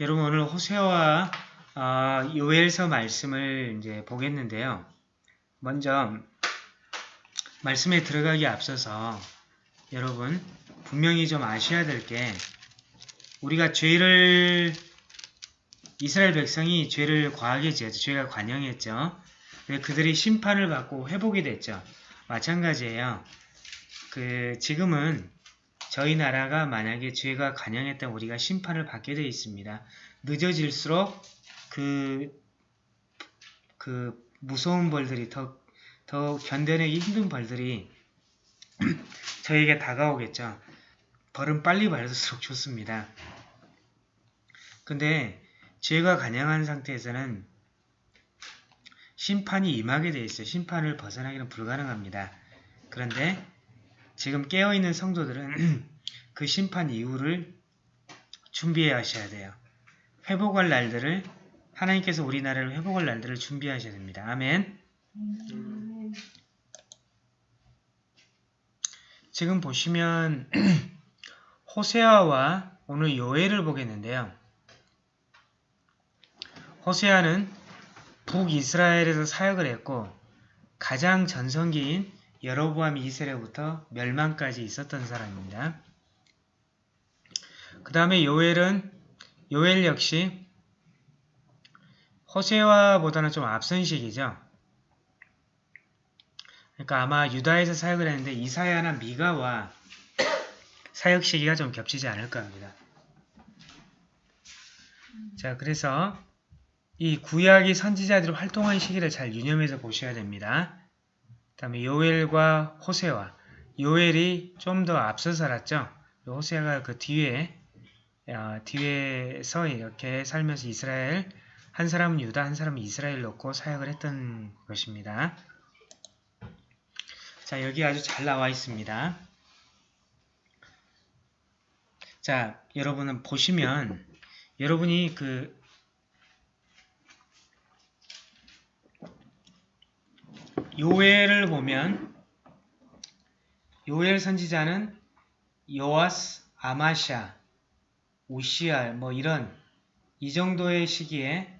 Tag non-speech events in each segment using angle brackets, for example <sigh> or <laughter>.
여러분 오늘 호세와 어, 요엘서 말씀을 이제 보겠는데요. 먼저 말씀에 들어가기 앞서서 여러분 분명히 좀 아셔야 될 게 우리가 죄를 이스라엘 백성이 죄를 과하게 지었죠. 죄가 관영했죠. 그들이 심판을 받고 회복이 됐죠. 마찬가지예요. 그 지금은 저희 나라가 만약에 죄가 관영했다면 우리가 심판을 받게 되어 있습니다. 늦어질수록 그, 그 무서운 벌들이 더, 더 견뎌내기 힘든 벌들이 <clears throat> 저에게 다가오겠죠. 벌은 빨리 받을수록 좋습니다. 근데 죄가 관영한 상태에서는 심판이 임하게 되어 있어요. 심판을 벗어나기는 불가능합니다. 그런데 지금 깨어있는 성도들은 <clears throat> 그 심판 이후를 준비해 하셔야 돼요. 회복할 날들을 하나님께서 우리 나라를 회복할 날들을 준비하셔야 됩니다. 아멘 지금 보시면 <clears throat> 호세아와 오늘 요엘을 보겠는데요. 호세아는 북이스라엘에서 사역을 했고 가장 전성기인 여로보암 2세례부터 멸망까지 있었던 사람입니다. 그 다음에 요엘은 요엘 역시 호세와보다는 좀 앞선 시기죠. 그러니까 아마 유다에서 사역을 했는데 이사야나 미가와 사역 시기가 좀 겹치지 않을까 합니다. 자, 그래서 이 구약의 선지자들이 활동한 시기를 잘 유념해서 보셔야 됩니다. 그 다음에 요엘과 호세와 요엘이 좀 더 앞서 살았죠. 호세가 그 뒤에 어, 뒤에서 이렇게 살면서 이스라엘 한 사람은 유다 한 사람은 이스라엘 놓고 사역을 했던 것입니다. 자 여기 아주 잘 나와 있습니다. 자 여러분은 보시면 여러분이 그 요엘을 보면 요엘 선지자는 요아스, 아마샤, 우시알 뭐 이런 이 정도의 시기에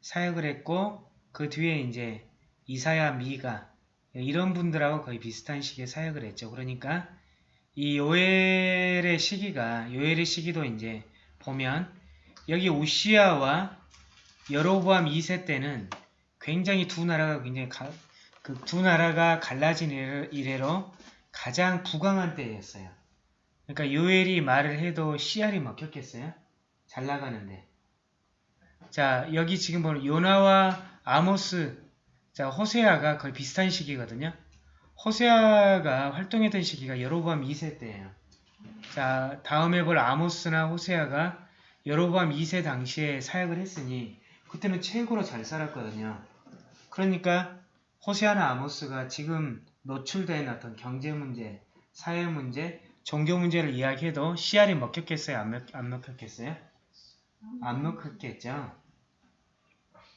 사역을 했고 그 뒤에 이제 이사야, 미가 이런 분들하고 거의 비슷한 시기에 사역을 했죠. 그러니까 이 요엘의 시기가 요엘의 시기도 이제 보면 여기 우시아와 여로보암 2세 때는 굉장히 두 나라가 굉장히 그 두 나라가 갈라진 이래로 가장 부강한 때였어요. 그러니까 요엘이 말을 해도 씨알이 먹혔겠어요? 잘 나가는데. 자, 여기 지금 보는 요나와 아모스, 자, 호세아가 거의 비슷한 시기거든요. 호세아가 활동했던 시기가 여로보암 2세 때예요. 자, 다음에 볼 아모스나 호세아가 여로보암 2세 당시에 사역을 했으니 그때는 최고로 잘 살았거든요. 그러니까 호세아나 아모스가 지금 노출된 어떤 경제 문제, 사회 문제, 종교 문제를 이야기해도 씨알이 먹혔겠어요? 안, 먹, 안 먹혔겠어요? 안 먹혔겠죠?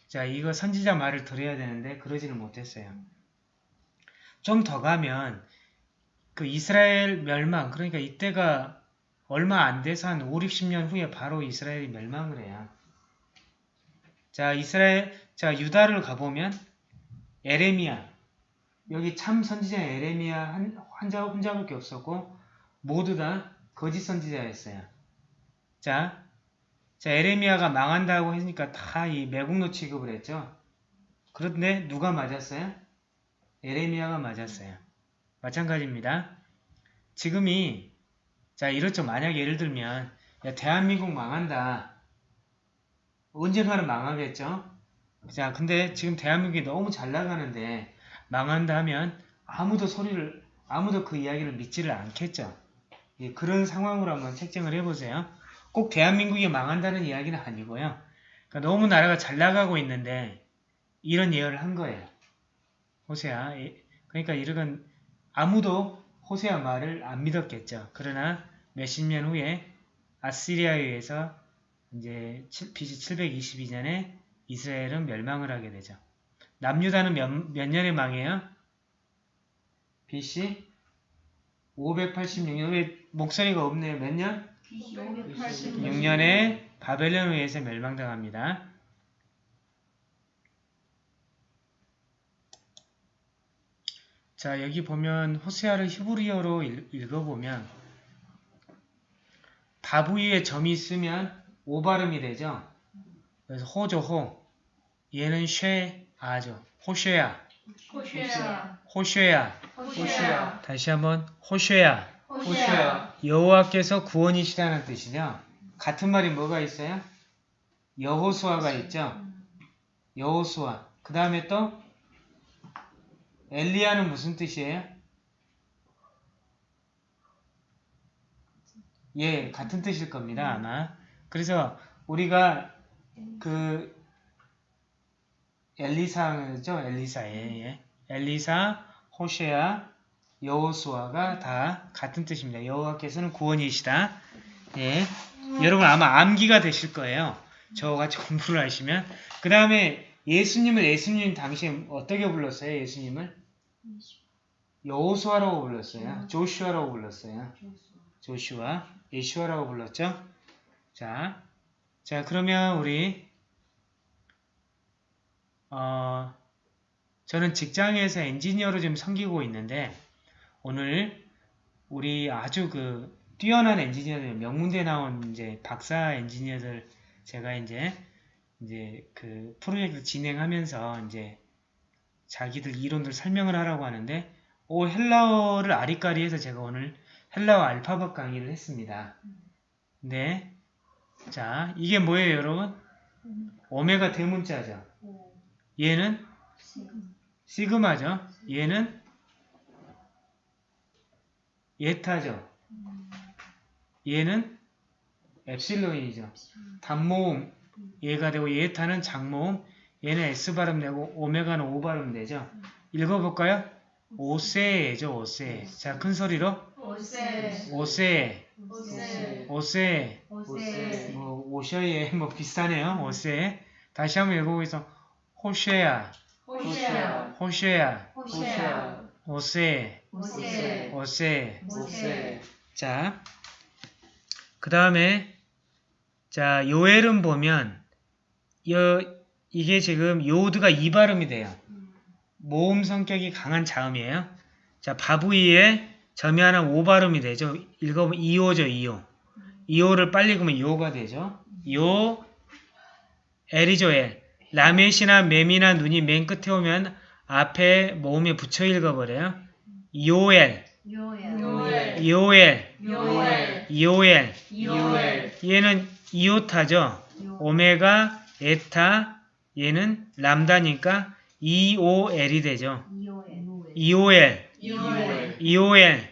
자, 이거 선지자 말을 들어야 되는데 그러지는 못했어요. 좀 더 가면 그 이스라엘 멸망, 그러니까 이때가 얼마 안 돼서 한 5, 60년 후에 바로 이스라엘이 멸망을 해요. 자, 이스라엘, 자, 유다를 가보면 에레미야 여기 참 선지자 에레미야 한, 환자 혼자밖에 없었고 모두 다 거짓 선지자였어요. 자, 자 에레미야가 망한다고 했으니까 다 이 매국노 취급을 했죠. 그런데 누가 맞았어요? 에레미야가 맞았어요. 마찬가지입니다. 지금이 자 이렇죠. 만약 예를 들면 야, 대한민국 망한다. 언젠가는 망하겠죠. 자, 근데 지금 대한민국이 너무 잘 나가는데 망한다 하면 아무도 소리를, 아무도 그 이야기를 믿지를 않겠죠. 예, 그런 상황으로 한번 책정을 해보세요. 꼭 대한민국이 망한다는 이야기는 아니고요. 그러니까 너무 나라가 잘 나가고 있는데 이런 예언을 한 거예요. 호세아. 예, 그러니까 이런 아무도 호세아 말을 안 믿었겠죠. 그러나 몇십 년 후에 아시리아에 의해서 이제 BC 722년에 이스라엘은 멸망을 하게 되죠. 남유다는 몇, 몇 년에 망해요? BC 586년. 왜 목소리가 없네요? 몇 년? 586년. 6년에 바벨론에 의해서 멸망당합니다. 자 여기 보면 호세아를 히브리어로 읽, 읽어보면 바부 위에 점이 있으면 오 발음이 되죠. 그래서 호죠 호. 얘는 쉐 아죠. 호쉐야. 호쉐야 호쉐야. 호쉐야 다시 한번 호쉐야. 호쉐야 여호와께서 구원이시다는 뜻이죠. 같은 말이 뭐가 있어요? 여호수아가 있죠. 여호수아. 그 다음에 또 엘리야는 무슨 뜻이에요? 예, 같은 뜻일 겁니다, 아마. 그래서 우리가 그 엘리사죠, 엘리사예, 예. 엘리사, 호쉐아, 여호수아가 다 같은 뜻입니다. 여호와께서는 구원이시다. 예. 여러분 아마 암기가 되실 거예요. 저와 같이 <laughs> 공부를 하시면. 그 다음에 예수님을 예수님 당시에 어떻게 불렀어요? 예수님을? 여호수아라고 불렀어요. 조슈아라고 불렀어요. 조슈아, 예슈아라고 불렀죠. 자, 자 그러면 우리 어, 저는 직장에서 엔지니어로 좀 섬기고 있는데 오늘 우리 아주 그 뛰어난 엔지니어들 명문대 나온 이제 박사 엔지니어들 제가 이제 이제 그 프로젝트 진행하면서 이제 자기들 이론들 설명을 하라고 하는데 오 헬라어를 아리까리해서 제가 오늘 헬라어 알파벳 강의를 했습니다. 네. 자, 이게 뭐예요, 여러분? 오메가 대문자죠. 얘는 시그마죠. 얘는 예타죠. 얘는 엡실론이죠. 단모음 얘가 되고 예타는 장모음 얘는 S 발음 되고 오메가는 O 발음 되죠. 읽어볼까요? 오세죠 오세. 자, 큰 소리로 오세 오세, 오세 오세, 오세 뭐 오셔예 뭐 비슷하네요. 오세. 다시 한번 읽어보겠습니다. 호쉐야, 호쉐야 호쉐야, 호쉐야 오세, 오세 오세. 오세 자, 그 다음에 자 요엘은 보면 여, 이게 지금 요드가 이 발음이 돼요. 모음 성격이 강한 자음이에요. 자 바부이에 점이 하나 오 발음이 되죠. 읽어보면 이오죠 이오. 이오를 빨리 그으면 요가 되죠. 요 엘이죠 엘. 라멧이나 맴이나 눈이 맨 끝에 오면 앞에 모음에 붙여 읽어버려요. 요엘, 요엘 요엘, 요엘 요엘. 요엘 얘는 이오타죠. 오메가, 에타, 얘는 람다니까 EOL이 되죠. EOL, 요엘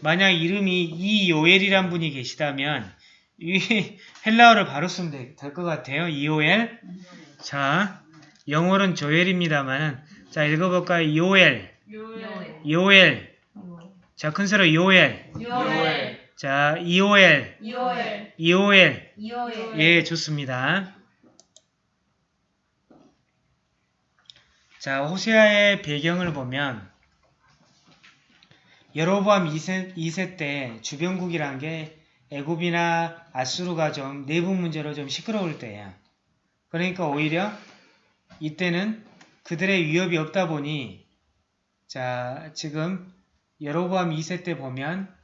만약 이름이 이요엘이란 분이 계시다면 이 헬라어를 바로 쓰면 될 것 같아요. EOL. 자, 영어는 조엘입니다만은 자 읽어볼까요? 요엘, 요엘 요엘. 자, 큰 소리 요엘. 요엘 자, EOL. 요엘 예, 좋습니다. 자, 호세아의 배경을 보면 여로보암 2세, 2세 때 주변국이란 게 애굽이나 아수르가 좀 내부 문제로 좀 시끄러울 때예요. 그러니까 오히려 이때는 그들의 위협이 없다 보니 자, 지금 여로보암 2세 때 보면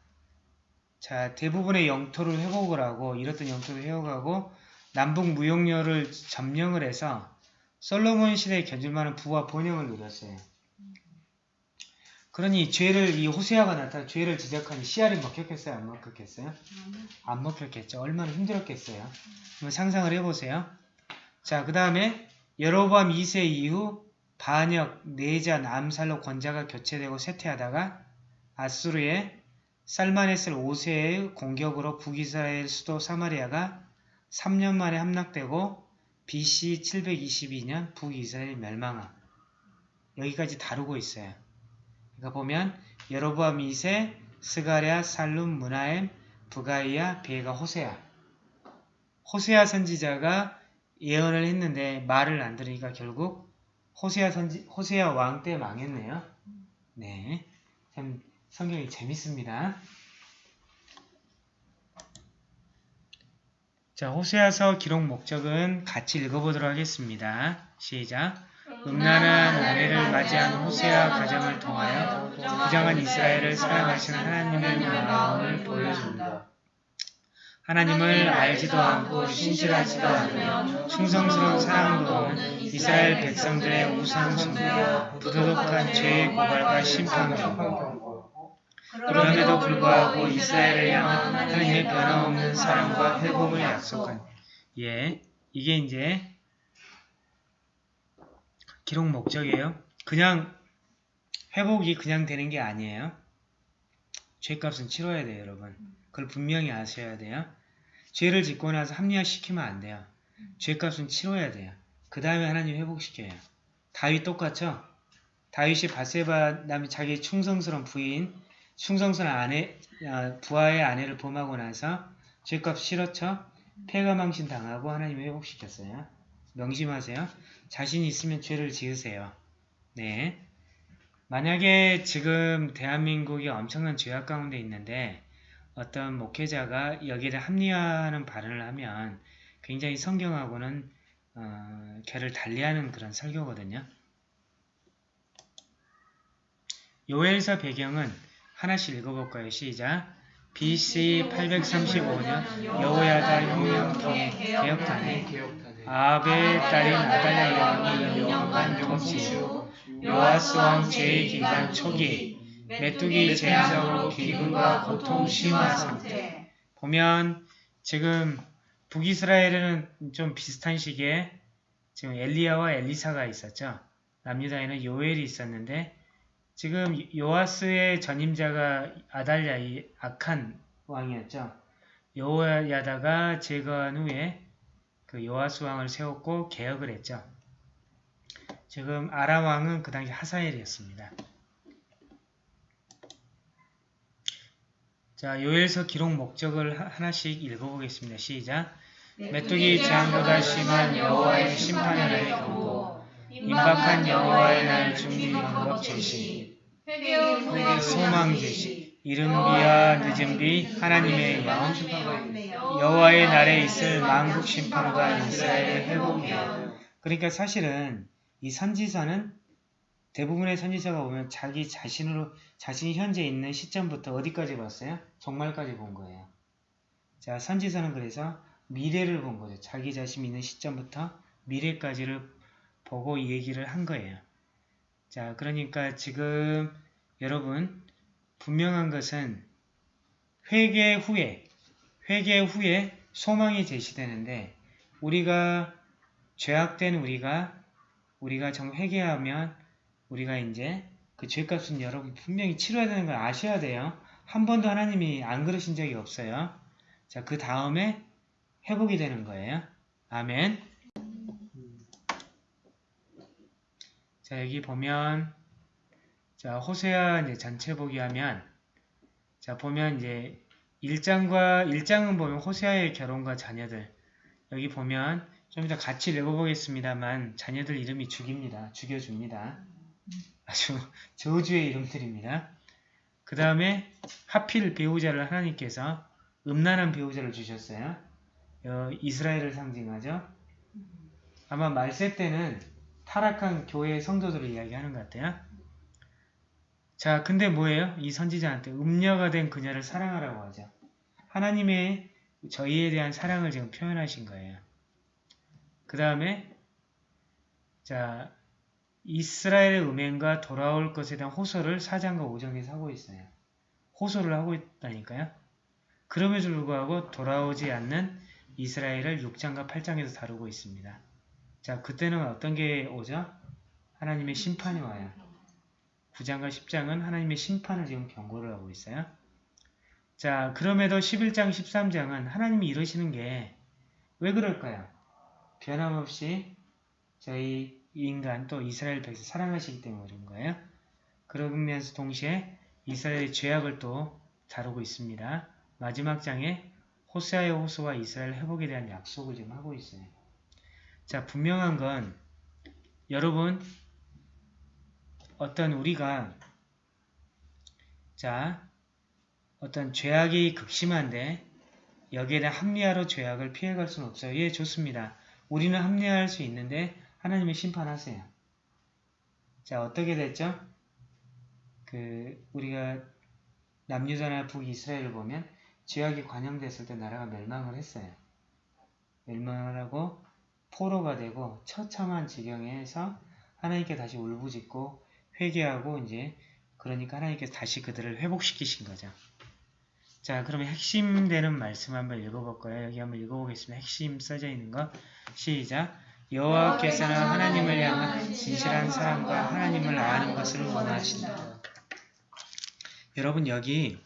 자, 대부분의 영토를 회복을 하고 잃었던 영토를 회복하고 남북 무역료를 점령을 해서 솔로몬 시대에 견줄만한 부와 번영을 누렸어요. 그러니 죄를 이 호세아가 나타나 죄를 지적하니 씨알이 먹혔겠어요? 안 먹혔겠어요? 안 먹혔겠죠. 얼마나 힘들었겠어요. 한번 상상을 해보세요. 자, 그 다음에 여로보암 2세 이후 반역, 내전, 암살로 권자가 교체되고 쇠퇴하다가 아수르의 살마네슬 5세의 공격으로 북이스라엘 수도 사마리아가 3년 만에 함락되고 BC 722년 북이스라엘 멸망함. 여기까지 다루고 있어요. 그러니까 보면 여로보암 2세, 스가랴, 살룸, 문하엠, 부가이야, 베가, 호세아. 호세아 선지자가 예언을 했는데 말을 안 들으니까 결국 호세아 선지 호세아 왕 때 망했네요. 네. 참 성경이 재밌습니다. 자, 호세아서 기록 목적은 같이 읽어보도록 하겠습니다. 시작. 음란한 아내를 맞이한 호세아 가정을 통하여 부정한 이스라엘을 사랑하시는 하나님의 마음을 보여줍니다. 하나님을 알지도 않고 신실하지도 않으며 충성스러운 사랑으로는 이스라엘 백성들의 우상 숭배와 부도덕한 죄의 고발과 받고 그럼에도 불구하고 이스라엘을 향한 하나님의 변함없는 사랑과 회복을 약속한 예, 이게 이제 기록 목적이에요. 그냥 회복이 그냥 되는 게 아니에요. 죄값은 치러야 돼요, 여러분. 그걸 분명히 아셔야 돼요. 죄를 짓고 나서 합리화시키면 안 돼요. 죄값은 치러야 돼요. 그 다음에 하나님 회복시켜요. 다윗 똑같죠? 다윗이 바세바 남이 자기 충성스러운 부인, 충성스러운 아내, 아, 부하의 아내를 범하고 나서 죄값 치렀죠? 폐가망신 당하고 하나님 회복시켰어요. 명심하세요. 자신 있으면 죄를 지으세요. 네. 만약에 지금 대한민국이 엄청난 죄악 가운데 있는데 어떤 목회자가 여기를 합리화하는 발언을 하면 굉장히 성경하고는 어, 결을 달리하는 그런 설교거든요. 요엘서 배경은 하나씩 읽어볼까요? 시작! BC 835년 여호야다 혁명기의 개혁단에 아합의 딸인 아달랴 왕이 영원한 통치 요아스 왕 제2기간 초기 메뚜기 제사로 기근과 고통 심화 상태 보면 지금 북이스라엘에는 좀 비슷한 시기에 지금 엘리야와 엘리사가 있었죠. 남유다에는 요엘이 있었는데 지금 요아스의 전임자가 아달랴 이 악한 왕이었죠. 요야다가 제거한 후에 그 요아스 왕을 세웠고 개혁을 했죠. 지금 아람 왕은 그 당시 하사엘이었습니다. 자, 요엘서 기록 목적을 하- 하나씩 읽어보겠습니다. 시작. 메뚜기 재앙보다 심한 여호와의 심판의 날의 경고, 임박한 여호와의 날 준비 방법 제시, 회개의 소망 제시, 이른 비와 늦은 비, 하나님의 영, 여호와의 날에 있을 만국 심판과 이스라엘의 회복이요. 그러니까 사실은 이 선지서는 대부분의 선지서가 보면 자기 자신으로 자신이 현재 있는 시점부터 어디까지 봤어요? 종말까지 본 거예요. 자, 선지서는 그래서 미래를 본 거죠. 자기 자신이 있는 시점부터 미래까지를 보고 이 얘기를 한 거예요. 자, 그러니까 지금 여러분 분명한 것은 회개 후에 회개 후에 소망이 제시되는데 우리가 죄악된 우리가 우리가 정 회개하면 우리가 이제 그 죄값은 여러분 분명히 치러야 되는 걸 아셔야 돼요. 한 번도 하나님이 안 그러신 적이 없어요. 자, 그 다음에 회복이 되는 거예요. 아멘. 자, 여기 보면 자, 호세아 이제 전체 보기 하면 자, 보면 이제 1장과 1장은 보면 호세아의 결혼과 자녀들 여기 보면 좀 이따 같이 읽어보겠습니다만 자녀들 이름이 죽입니다. 죽여줍니다. 아주 저주의 이름들입니다. 그 다음에 하필 배우자를 하나님께서 음란한 배우자를 주셨어요. 어, 이스라엘을 상징하죠. 아마 말세 때는 타락한 교회 성도들을 이야기하는 것 같아요. 자, 근데 뭐예요? 이 선지자한테 음녀가 된 그녀를 사랑하라고 하죠. 하나님의 저희에 대한 사랑을 지금 표현하신 거예요. 그 다음에 자 이스라엘의 음행과 돌아올 것에 대한 호소를 4장과 5장에서 하고 있어요. 호소를 하고 있다니까요. 그럼에도 불구하고 돌아오지 않는 이스라엘을 6장과 8장에서 다루고 있습니다. 자 그때는 어떤 게 오죠? 하나님의 심판이 와요. 9장과 10장은 하나님의 심판을 지금 경고를 하고 있어요. 자 그럼에도 11장, 13장은 하나님이 이러시는 게 왜 그럴까요? 변함없이 저희 인간 또 이스라엘 백성 사랑하시기 때문에 그런 거예요. 그러면서 동시에 이스라엘의 죄악을 또 다루고 있습니다. 마지막 장에 호세아의 호소와 이스라엘 회복에 대한 약속을 지금 하고 있어요. 자 분명한 건 여러분 어떤 우리가 자 어떤 죄악이 극심한데 여기에 대한 합리화로 죄악을 피해갈 수는 없어요. 예, 좋습니다. 우리는 합리화할 수 있는데 하나님이 심판하세요. 자, 어떻게 됐죠? 그 우리가 남유다나 북이스라엘을 보면 죄악이 관영됐을 때 나라가 멸망을 했어요. 멸망을 하고 포로가 되고 처참한 지경에서 하나님께 다시 울부짖고 회개하고 이제 그러니까 하나님께서 다시 그들을 회복시키신 거죠. 자, 그러면 핵심 되는 말씀 한번 읽어볼 거예요. 여기 한번 읽어보겠습니다. 핵심 써져 있는 거. 시작. 여호와께서는 하나님을 향한 진실한 사랑과 하나님을 아는 것을 원하신다. 여러분 여기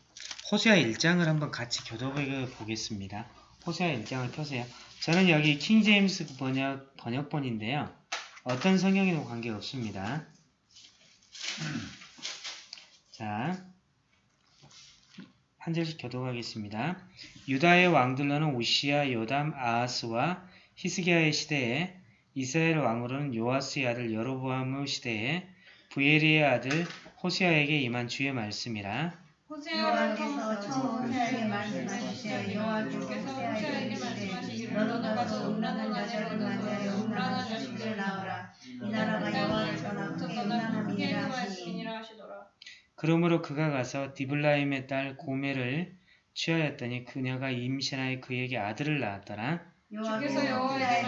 호세아 1장을 한번 같이 교도해 보겠습니다. 호세아 1장을 펴세요. 저는 여기 킹제임스 번역, 번역본인데요. 어떤 성경에도 관계없습니다. 자, 한 절씩 교도하겠습니다. 유다의 왕들로는 우시야, 요담, 아하스와 히스기야의 시대에 이스라엘 왕으로는 요아스의 아들 여로보암의 시대에 부에리의 아들 호세아에게 임한 주의 말씀이라. 처음 호세아에게 말씀하시되 여호와께서 호세아에게 말씀하시기를 너는 가서 음란한 자들을 맞이하여 음란한 자식들을 낳으라 이 나라가 여호와께서 크게 음란함이니라 하시니 그러므로 그가 가서 디블라임의 딸 고멜을 취하였더니 그녀가 임신하여 그에게 아들을 낳았더라. 여호와께서 여호와에게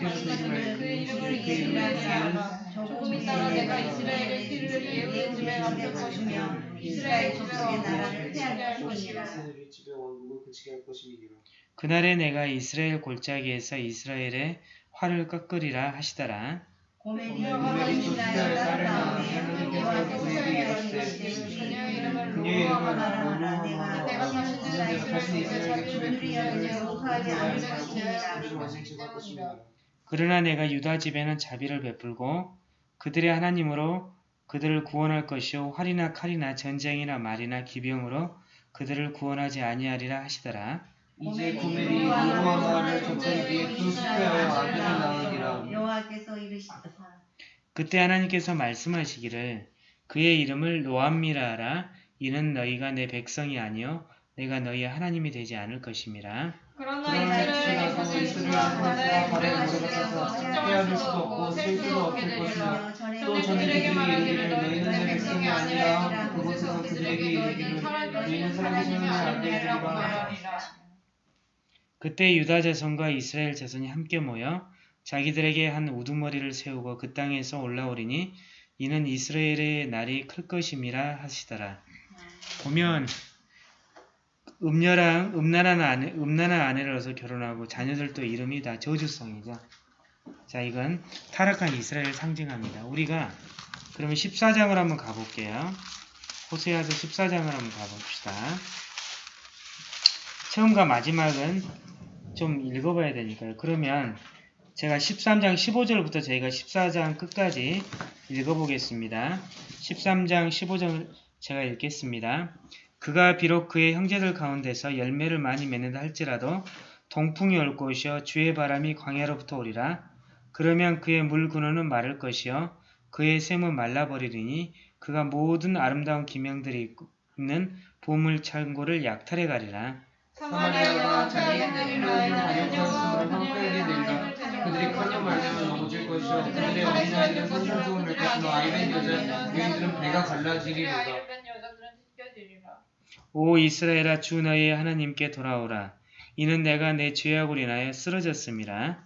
말씀하시되 그의 이름을 이스라엘이라 하라 조금 있다가 내가 이스라엘의 피를 예후의 집에 얹을 것이며 이스라엘 족속의 나라를 패하게 할 것이라 집에 왕국을 그치게 할 것이니라. 그날에 내가 이스라엘 골짜기에서 이스라엘의 활을 꺾으리라 하시더라. 그에게 이르시되 그녀의 이름을 그러나 내가 유다 집에는 자비를 베풀고 그들의 하나님으로 그들을 구원할 것이요 활이나 칼이나 전쟁이나 말이나 기병으로 그들을 구원하지 아니하리라 하시더라. 이제 고멜이 노루와 말을 덮어주기에 그 숲에 아들을 낳으리라. 그때 하나님께서 말씀하시기를 그의 이름을 노암미라 하라 이는 너희가 내 백성이 아니요 내가 너희의 하나님이 되지 않을 것임이라. 그러나 이스라엘의 이스라엘 주와 바다에 들어가서 측정할 수 없고 셀수 없게 되리라. 또 전에 그들에게 말하기를 너희는 내 백성이 아니라 그곳에서 그들에게 이르기를 너희는 사람이 안 되리라고 말하리라. 그때 유다 자손과 이스라엘 자손이 함께 모여 자기들에게 한 우두머리를 세우고 그 땅에서 올라오리니 이는 이스라엘의 날이 클 것임이라 하시더라. 보면 음녀랑 음란한 아내, 음란한 얻어 결혼하고 자녀들도 이름이 다 저주성이죠. 자, 이건 타락한 이스라엘을 상징합니다. 우리가 그러면 14장을 한번 가볼게요. 호세아서 14장을 한번 가봅시다. 처음과 마지막은 좀 읽어봐야 되니까요. 그러면 제가 13장 15절부터 저희가 14장 끝까지 읽어보겠습니다. 13장 15절 제가 읽겠습니다. 그가 비록 그의 형제들 가운데서 열매를 많이 맺는다 할지라도 동풍이 올 것이요 주의 바람이 광야로부터 오리라. 그러면 그의 물 근원은 마를 것이요 그의 샘은 말라버리리니 그가 모든 아름다운 기명들이 있는 보물 창고를 약탈해 가리라. 아들이라 반역하였으므로 황폐하게 되리라. 그들이 커녕 말씀을 넘어질 것이요 그들의 어린아이들은 산산조금 낼 것이며 아이된 여자 여인들은 배가 갈라지리로다. 오 이스라엘아 주 너희의 하나님께 돌아오라. 이는 내가 내 죄악으로 인하여 쓰러졌음이라.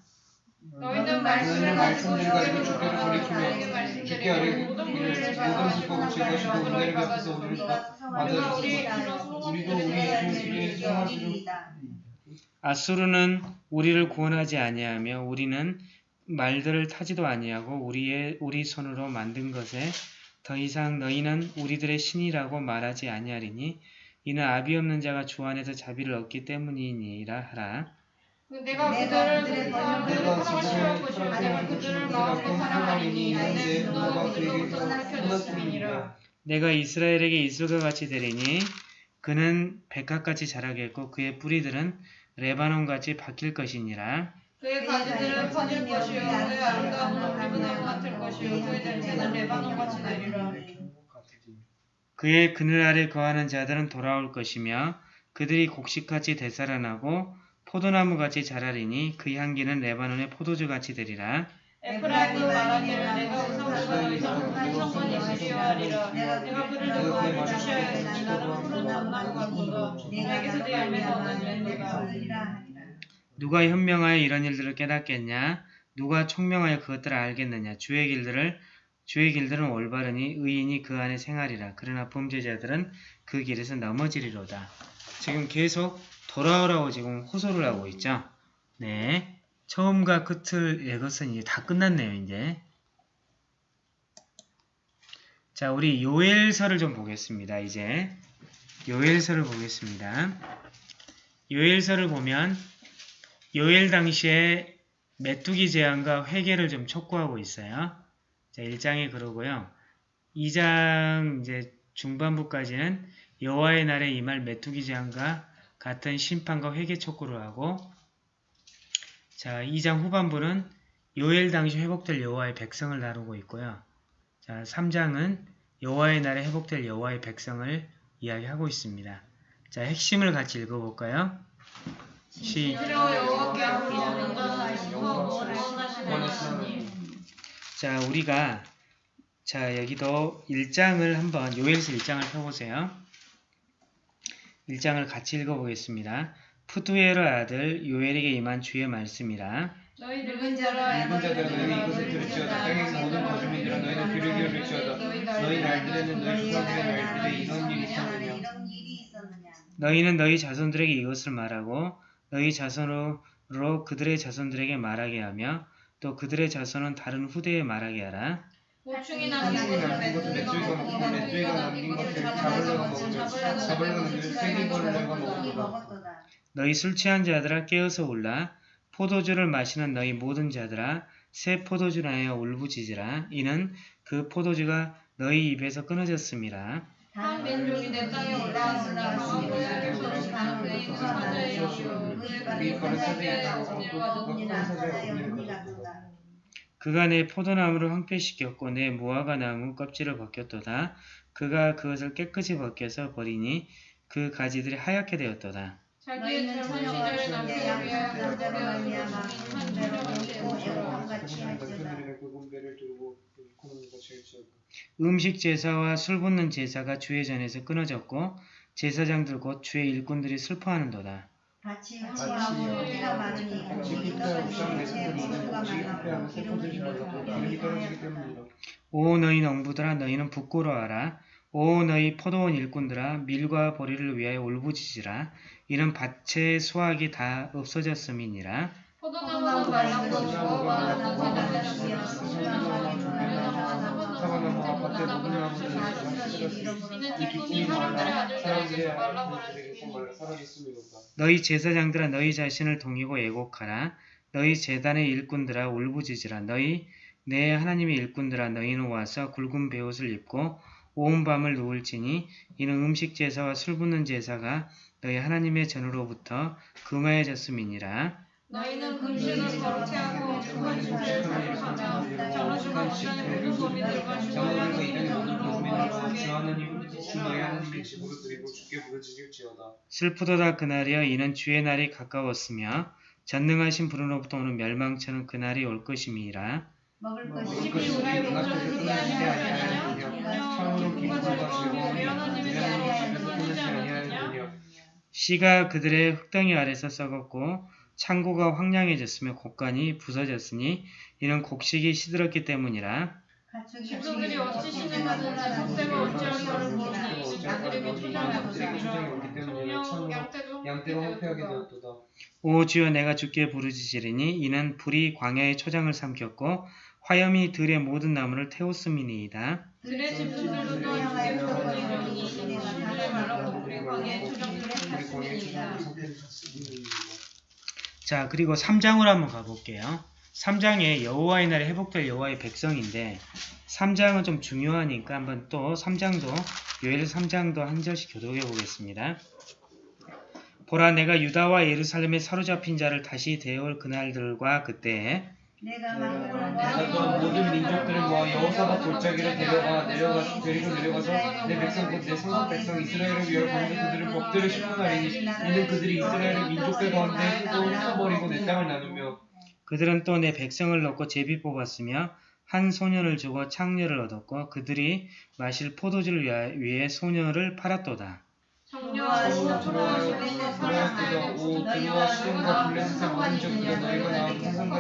너희는 말씀을 가지고 주께로 돌이키며 주께 아뢰 은혜를 우리도 아수르는 우리를 구원하지 아니하며 우리는 말들을 타지도 아니하고 우리의 우리 손으로 만든 것에 더 이상 너희는 우리들의 신이라고 말하지 아니하리니 이는 아비 없는 자가 주 안에서 자비를 얻기 때문이니라 하라. 내가 그들을 내가 내가 그들을 사랑하리니 이스라엘에게 이슬과 같이 되리니 그는 백합같이 자라겠고 그의 뿌리들은 레바논같이 바뀔 것이니라. 그의 가지들은 퍼질 것이요 그의 아름다움은 기분에 같을 것이요 그의 냄새는 레바논같이 되리라. 그의 그늘 아래 거하는 자들은 돌아올 것이며 그들이 곡식같이 되살아나고 포도나무같이 자라리니 그 향기는 레바논의 포도주같이 되리라. 에프라임도 말하기를 내가 우상들과 한 성원이 되리하리라 내가 그를 너와 주셔야겠으니 나는 푸른 감나무 같도다 내게서 열매가 없는 열매가 누가 현명하여 이런 일들을 깨닫겠냐? 누가 총명하여 그것들을 알겠느냐? 주의 길들을 주의 길들은 올바르니 의인이 그 안에 생활이라. 그러나 범죄자들은 그 길에서 넘어지리로다. 지금 계속 돌아오라고 지금 호소를 하고 있죠. 네. 처음과 끝을 이것은 이제 다 끝났네요, 이제. 자, 우리 요엘서를 좀 보겠습니다, 이제. 요엘서를 보겠습니다. 요엘서를 보면 요엘 당시에 메뚜기 재앙과 회개를 좀 촉구하고 있어요. 자, 1장에 그러고요. 2장 이제 중반부까지는 여호와의 날에 임할 메뚜기 재앙과 같은 심판과 회개 촉구를 하고 자, 2장 후반부는 요엘 당시 회복될 여호와의 백성을 다루고 있고요. 자, 3장은 여호와의 날에 회복될 여호와의 백성을 이야기하고 있습니다. 자, 핵심을 같이 읽어볼까요? 시, 그리고 여호와께 앞으로 응답하시고 원하시는 자, 우리가 자, 여기도 1장을 한번 요엘서 1장을 펴보세요. 1장을 같이 읽어보겠습니다. 푸두에르 아들 요엘에게 임한 주의 말씀이라. 너희 늙은 자라 늙은 자들아 너희는 이것을 들을지어다. 땅에서 모든 거주민들아 너희는 귀를 기울일지어다. 너희 날들에는 너희 조상들의 날들에 이런 일이 있었느냐? 너희는 너희 자손들에게 이것을 말하고 너희 자손으로 그들의 자손들에게 말하게 하며 또 그들의 자손은 다른 후대에 말하게 하라. 고충이 한국이 남은 남긴 것을 남긴 것을 자벌레가 먹으며 자벌레는 쇠기벌레가 먹었도다 너희 술 취한 자들아 깨어서 울라. 포도주를 마시는 너희 모든 자들아 새 포도주나여 울부짖으라. 이는 그 포도주가 너희 입에서 끊어졌음이라. 한 민족이 내 땅에 올라왔으나 고향에 서로 가는 그의 인사하는 여시오 그의 가는 사자의 진일과 그가 내 포도나무를 황폐시켰고 내 무화과 나무 껍질을 벗겼도다. 그가 그것을 깨끗이 벗겨서 버리니 그 가지들이 하얗게 되었도다. 자기의 젊은 시절에 위하여 말미암아 한그그 같이 할지어다 음식 제사와 술 붓는 제사가 주의 전에서 끊어졌고 제사장들 곧 주의 일꾼들이 슬퍼하는도다. 같이 많으니 같이 우리가 쌍 같이 내수는 모두가 자라고 기름이 떨어지기 오 너희 농부들아 너희는 부끄러워하라. 오 너희 포도원 일꾼들아 밀과 보리를 위하여 울부짖으라. 이는 밭의 수확이 다 없어졌음이니라. 포도나무는 말랑 것이고 마라는 사자들은 사과나무 너희 제사장들아 너희 자신을 동이고 애곡하라. 너희 제단의 일꾼들아 울부짖으라. 너희 내 하나님의 일꾼들아 너희는 와서 굵은 베옷을 입고 온 밤을 누울지니 이는 음식 제사와 술 붓는 제사가 너희 하나님의 전으로부터 금하여졌음이니라. 너희는 금식을 거룩히 하고 축한 축제를 자축하며 정식한 시간의 소비들과 장로들과 주어야 이단의 모든 거 주 너희 드리고 주께 부르짖을지어다. 슬프도다 그날이여 이는 주의 날이 가까웠으며 전능하신 분으로부터 오는 멸망처럼 그날이 올 것임이라. 먹을 것이 우리의 아니하였느냐 처음으로 하나님의 아니하였느냐 씨가 그들의 흙덩이 아래서 썩었고 창고가 황량해졌으며 곡간이 부서졌으니 이는 곡식이 시들었기 때문이라. 집소들이 어찌 신을 받은지 석쇠가 어찌하여 저를 보니 양들에게 초장을 양들에게 초장이 받으라 없기 때문에 청령 참으로 양떼도 양떼가 황폐하게 되었도다. 오 주여 내가 주께 부르짖으리니 이는 불이 광야의 초장을 삼켰고 화염이 들의 모든 나무를 태웠음이니이다. 들의 집소들도 또 주께 부르짖으니 이는 우리 광야의 초장들을 탔습니다. 자 그리고 3장으로 한번 가볼게요. 3장에 여호와의 날에 회복될 여호와의 백성인데 3장은 좀 중요하니까 한번 또 3장도 요엘 3장도 한 절씩 교독해 보겠습니다. 보라 내가 유다와 예루살렘에 사로잡힌 자를 다시 데려올 그날들과 그때에 내가 또한 모든 민족들을 모아 여호사밧 골짜기로 데려가 내려가 데리고 내려가서 내 백성 곧내 성읍 백성 이스라엘을 위하여 가운데 그들을 법대로 심문하리니 이는 그들이 이스라엘의 민족들 가운데 또 흩어버리고 내 땅을 나누며 그들은 또 내 백성을 넣고 제비 뽑았으며 한 소년을 주고 창녀를 얻었고 그들이 마실 포도주를 위하- 위해 소녀를 팔았도다. 너희가 나온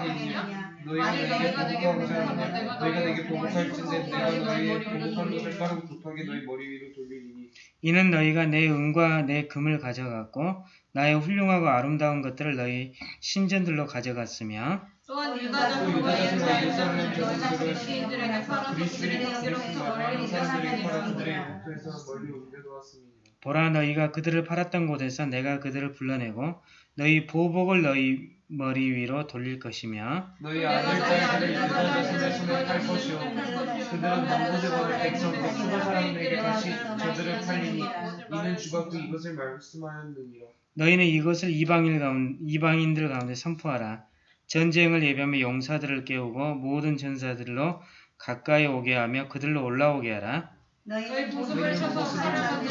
너희가 내게 내게 보복할진대 내가 너희의 보복한 것을 급하게 너희 머리 위로 돌리리니. 이는 너희가 내 은과 내 금을 가져갔고 나의 훌륭하고 아름다운 것들을 너희 신전들로 가져갔으며 또한 또 유다 자손과 유다 자손과 예루살렘 예루살렘 자손들을 자손들을 그리스들에게 팔아서 그리스의 그리스 멀리 멀리 옮겨놓았습니다. 보라 너희가 그들을 팔았던 곳에서 내가 그들을 불러내고 너희 보복을 너희 머리 위로 돌릴 것이며 너희 아들 딸들을 유다 자손의 손에 팔 것이요. 그들은 남부대보의 백성 곧 수가 사람들에게 다시 저들을 팔리니 이는 주가 그 이것을 말씀하였느니라 너희는 이것을 이방인 가운, 이방인들 가운데 선포하라. 전쟁을 예비하며 용사들을 깨우고 모든 전사들로 가까이 오게 하며 그들로 올라오게 하라. 너희 쳐서 사랑하는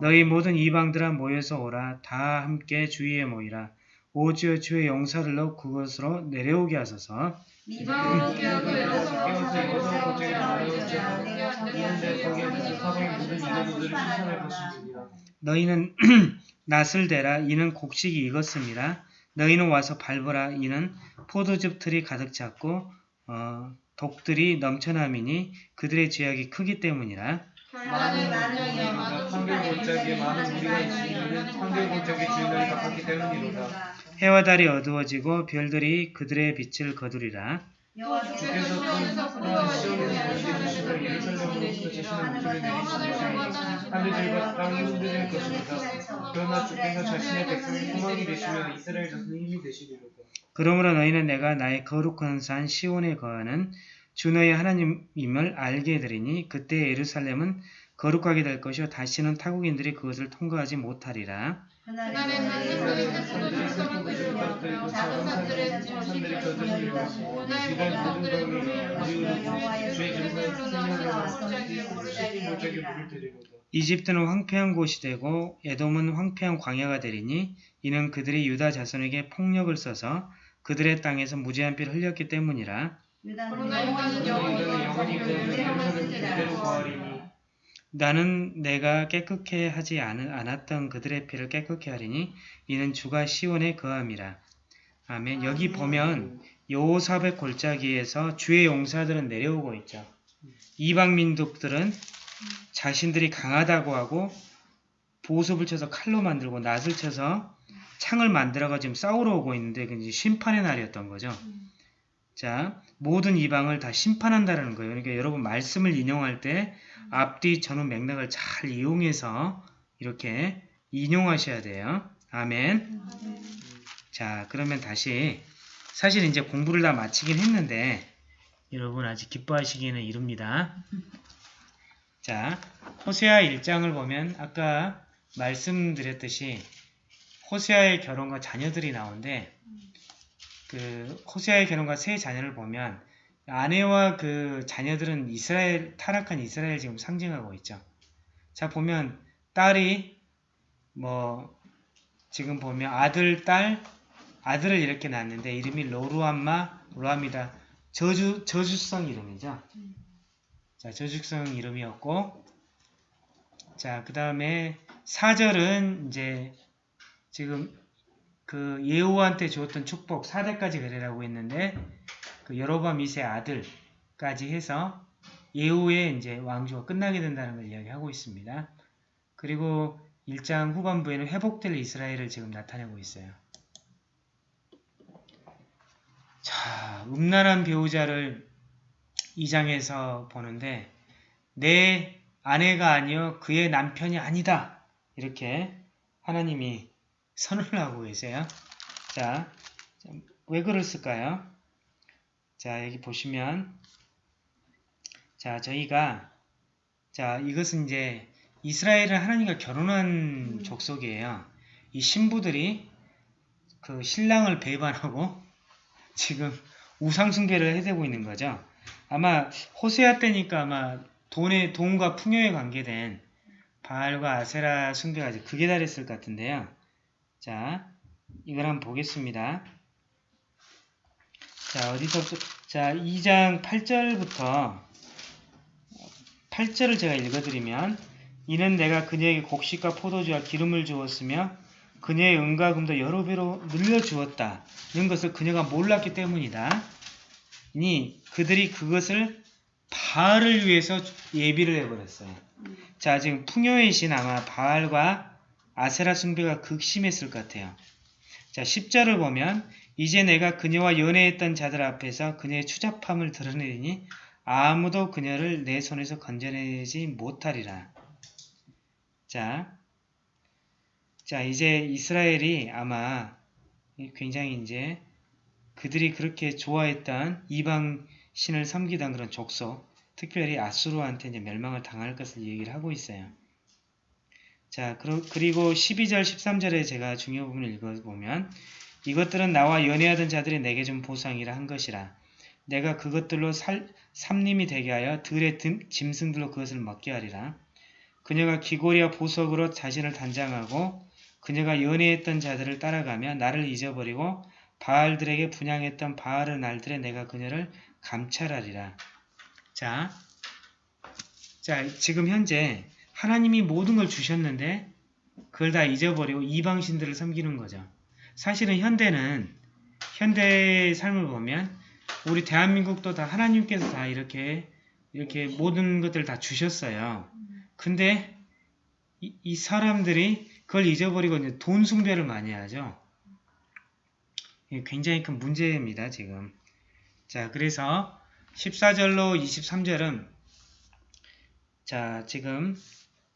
너희 모든 이방들아 모여서 오라. 다 함께 주위에 모이라. 오주여 주의 용사들로 그것으로 내려오게 하소서. 미방으로 깨어서 깨어서 이뤄서 이것을 고치게 내가 이는데 거기에 무슨 사방의 모든 이방들을 쫓아낼 것이니라 너희는 <clears throat> 낫을 대라. 이는 곡식이 익었습니다. 너희는 와서 밟으라. 이는 포도즙 틀이 가득 찼고 어, 독들이 넘쳐남이니 그들의 죄악이 크기 때문이라. 결단의 만영이여 한글 골짜기에 많은 무리가 있으니는 한글 골짜기 주인을 갚았기 때문이로다 해와 달이 어두워지고 별들이 그들의 빛을 거두리라. 그러므로 너희는 내가 나의 거룩한 산 시온에 거하는 주 너희 하나님임을 알게 되리니 그때 예루살렘은 거룩하게 될 것이요 다시는 타국인들이 그것을 통과하지 못하리라. 작은 산들의 주의 이집트는 황폐한 곳이 되고 에돔은 황폐한 광야가 되리니 이는 그들이 유다 자손에게 폭력을 써서 그들의 땅에서 무지한 피를 흘렸기 때문이라. 그러나 유다는 영원히 그 영원히 그대로 거하리니 나는 내가 깨끗게 하지 않- 않았던 그들의 피를 깨끗게 하리니 이는 주가 시온에 거함이라. 아멘. 여기 보면 여호사벳 골짜기에서 주의 용사들은 내려오고 있죠. 이방 민족들은 자신들이 강하다고 하고 보습을 쳐서 칼로 만들고 낫을 쳐서 창을 만들어가 지금 싸우러 오고 있는데 그 심판의 날이었던 거죠. 자, 모든 이방을 다 심판한다는 거예요. 그러니까 여러분 말씀을 인용할 때 앞뒤 전후 맥락을 잘 이용해서 이렇게 인용하셔야 돼요. 아멘. 자, 그러면 다시 사실 이제 공부를 다 마치긴 했는데 여러분 아직 기뻐하시기에는 이릅니다. 자, 호세아 1장을 보면 아까 말씀드렸듯이 호세아의 결혼과 자녀들이 나오는데 그 호세아의 결혼과 세 자녀를 보면 아내와 그 자녀들은 이스라엘 타락한 이스라엘 지금 상징하고 있죠. 자 보면 딸이 뭐 지금 보면 아들 딸 아들을 이렇게 낳았는데 이름이 로루암마 로암이다 저주 저주성 이름이죠. 자 저주성 이름이었고 자그 다음에 사절은 이제 지금 그 예후한테 주었던 축복 4대까지 그래라고 했는데 그 여로밤 2세 아들까지 해서 예후의 이제 왕조가 끝나게 된다는 걸 이야기하고 있습니다. 그리고 1장 후반부에는 회복될 이스라엘을 지금 나타내고 있어요. 자, 음란한 배우자를 2장에서 보는데 내 아내가 아니요 그의 남편이 아니다. 이렇게 하나님이 선언을 하고 계세요. 자, 왜 그랬을까요? 자, 여기 보시면 자, 저희가 자, 이것은 이제 이스라엘은 하나님과 결혼한 족속이에요. 이 신부들이 그 신랑을 배반하고 <laughs> 지금 우상숭배를 해대고 있는 거죠. 아마 호세아 때니까 아마 돈의 돈과 풍요에 관계된 바알과 아세라 숭배가 극에 달했을 것 같은데요. 자, 이걸 한번 보겠습니다. 자, 어디서부터 자, 2장 8절부터 8절을 제가 읽어드리면 이는 내가 그녀에게 곡식과 포도주와 기름을 주었으며 그녀의 은과 금도 여러 배로 늘려 주었다. 이런 것을 그녀가 몰랐기 때문이다. 니 그들이 그것을 바알을 위해서 예비를 해버렸어요. 자 지금 풍요의 신 아마 바알과 아세라 숭배가 극심했을 것 같아요. 자 10절을 보면 이제 내가 그녀와 연애했던 자들 앞에서 그녀의 추잡함을 드러내리니 아무도 그녀를 내 손에서 건져내지 못하리라. 자, 자 이제 이스라엘이 아마 굉장히 이제 그들이 그렇게 좋아했던 이방 신을 섬기던 그런 족속, 특별히 아수르한테 이제 멸망을 당할 것을 얘기를 하고 있어요. 자, 그리고 12절, 13절에 제가 중요 부분을 읽어보면 이것들은 나와 연애하던 자들이 내게 준 보상이라 한 것이라. 내가 그것들로 살, 삼림이 되게 하여 들의 듬, 짐승들로 그것을 먹게 하리라. 그녀가 기골이와 보석으로 자신을 단장하고 그녀가 연애했던 자들을 따라가며 나를 잊어버리고 바알들에게 분양했던 바알의 날들에 내가 그녀를 감찰하리라. 자, 자 지금 현재 하나님이 모든 걸 주셨는데 그걸 다 잊어버리고 이방신들을 섬기는 거죠. 사실은 현대는 현대의 삶을 보면 우리 대한민국도 다 하나님께서 다 이렇게 이렇게 모든 것들을 다 주셨어요. 근데 이, 이 사람들이 그걸 잊어버리고 이제 돈 숭배를 많이 하죠. 굉장히 큰 문제입니다. 지금. 자 그래서 14절로 23절은 자 지금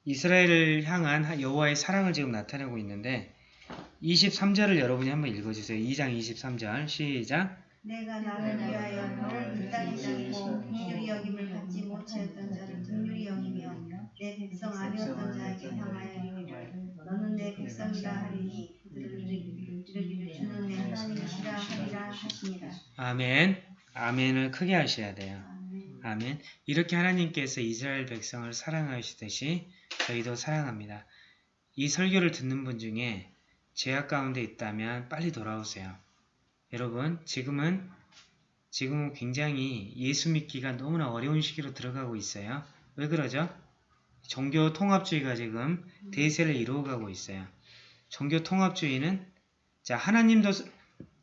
이스라엘을 향한 여호와의 사랑을 지금 나타내고 있는데 23절을 여러분이 한번 읽어주세요. 2장 23절 시작. 내가 나를 위하여 너를 이 땅에 살고 긍휼히 여김을 받지 못하였던 자를 긍휼히 여기며 내 백성 아니었던 자에게 향하여 너는 내 백성이라 하리니 그들을 주는 내 하나님이시라 하리라 하시니라. 아멘. 아멘을 크게 하셔야 돼요. 아멘. 이렇게 하나님께서 이스라엘 백성을 사랑하시듯이 저희도 사랑합니다. 이 설교를 듣는 분 중에 죄악 가운데 있다면 빨리 돌아오세요. 여러분 지금은 지금은 굉장히 예수 믿기가 너무나 어려운 시기로 들어가고 있어요. 왜 그러죠? 종교 통합주의가 지금 대세를 이루어가고 있어요. 종교 통합주의는 자 하나님도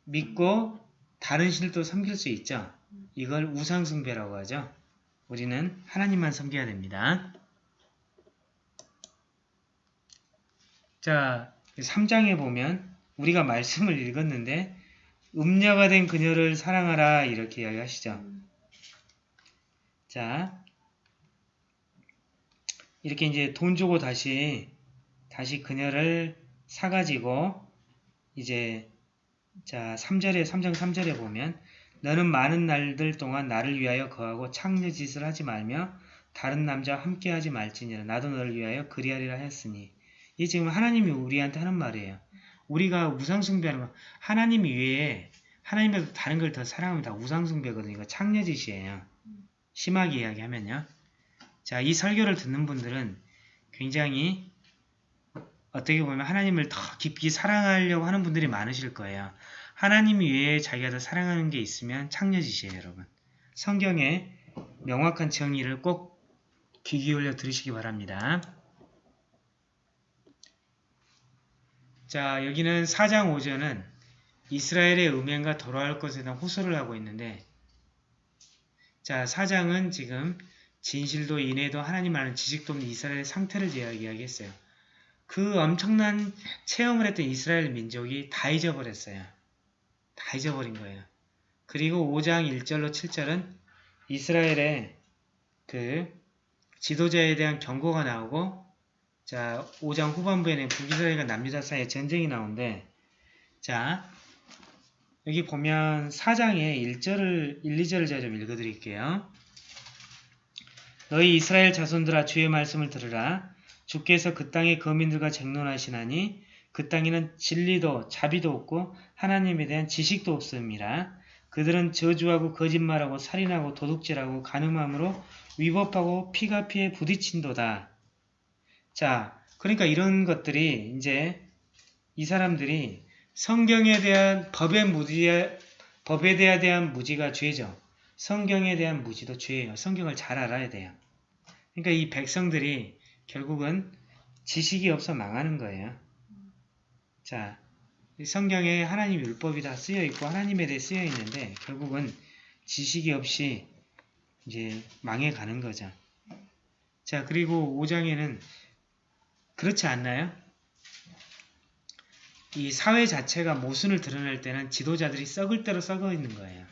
믿고 다른 신도 섬길 수 있죠. 이걸 우상숭배라고 하죠. 우리는 하나님만 섬겨야 됩니다. 자 3장에 보면 우리가 말씀을 읽었는데 음녀가 된 그녀를 사랑하라 이렇게 이야기하시죠. 자 이렇게 이제 돈 주고 다시 다시 그녀를 사가지고 이제 자 3절에 3장 3절에 보면 너는 많은 날들 동안 나를 위하여 거하고 창녀짓을 하지 말며 다른 남자와 함께하지 말지니라 나도 너를 위하여 그리하리라 했으니 이 지금 하나님이 우리한테 하는 말이에요. 우리가 우상숭배하는 거 하나님 외에 하나님에서 다른 걸 더 사랑하면 다 우상숭배거든요. 이거 창녀짓이에요. 심하게 이야기하면요. 자, 이 설교를 듣는 분들은 굉장히 어떻게 보면 하나님을 더 깊이 사랑하려고 하는 분들이 많으실 거예요. 하나님 외에 자기가 더 사랑하는 게 있으면 창녀짓이에요, 여러분. 성경의 명확한 정의를 꼭 귀 기울여 들으시기 바랍니다. 자, 여기는 4장 5절은 이스라엘의 음행과 돌아올 것에 대한 호소를 하고 있는데 자, 4장은 지금 진실도 인애도 하나님 아는 지식도 없는 이스라엘의 상태를 이야기하겠어요. 그 엄청난 체험을 했던 이스라엘 민족이 다 잊어버렸어요. 다 잊어버린 거예요. 그리고 5장 1절로 7절은 이스라엘의 그 지도자에 대한 경고가 나오고 자 5장 후반부에는 북이스라엘과 남유다 사이에 전쟁이 나오는데 자 여기 보면 4장에 1절을 1, 2절을 제가 좀 읽어드릴게요. 너희 이스라엘 자손들아 주의 말씀을 들으라. 주께서 그 땅의 거민들과 쟁론하시나니 그 땅에는 진리도 자비도 없고 하나님에 대한 지식도 없습니다. 그들은 저주하고 거짓말하고 살인하고 도둑질하고 간음함으로 위법하고 피가 피에 부딪힌도다. 자, 그러니까 이런 것들이 이제 이 사람들이 성경에 대한 법의 무지에 법에 대한 무지가 죄죠. 성경에 대한 무지도 죄예요. 성경을 잘 알아야 돼요. 그러니까 이 백성들이 결국은 지식이 없어 망하는 거예요. 자, 이 성경에 하나님 율법이 다 쓰여 있고 하나님에 대해 쓰여 있는데 결국은 지식이 없이 이제 망해 가는 거죠. 자, 그리고 5장에는 그렇지 않나요? 이 사회 자체가 모순을 드러낼 때는 지도자들이 썩을 대로 썩어 있는 거예요.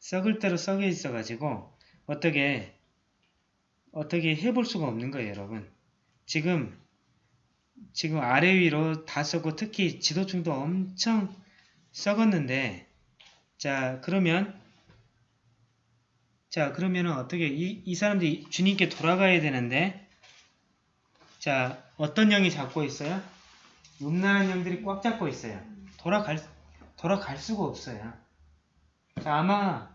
썩을 대로 썩어 있어가지고 어떻게 어떻게 해볼 수가 없는 거예요, 여러분. 지금 지금 아래 위로 다 썩고 특히 지도층도 엄청 썩었는데 자 그러면 자 그러면은 어떻게 이, 이 사람들이 주님께 돌아가야 되는데 자 어떤 영이 잡고 있어요? 음란한 영들이 꽉 잡고 있어요. 돌아갈 돌아갈 수가 없어요. 자 아마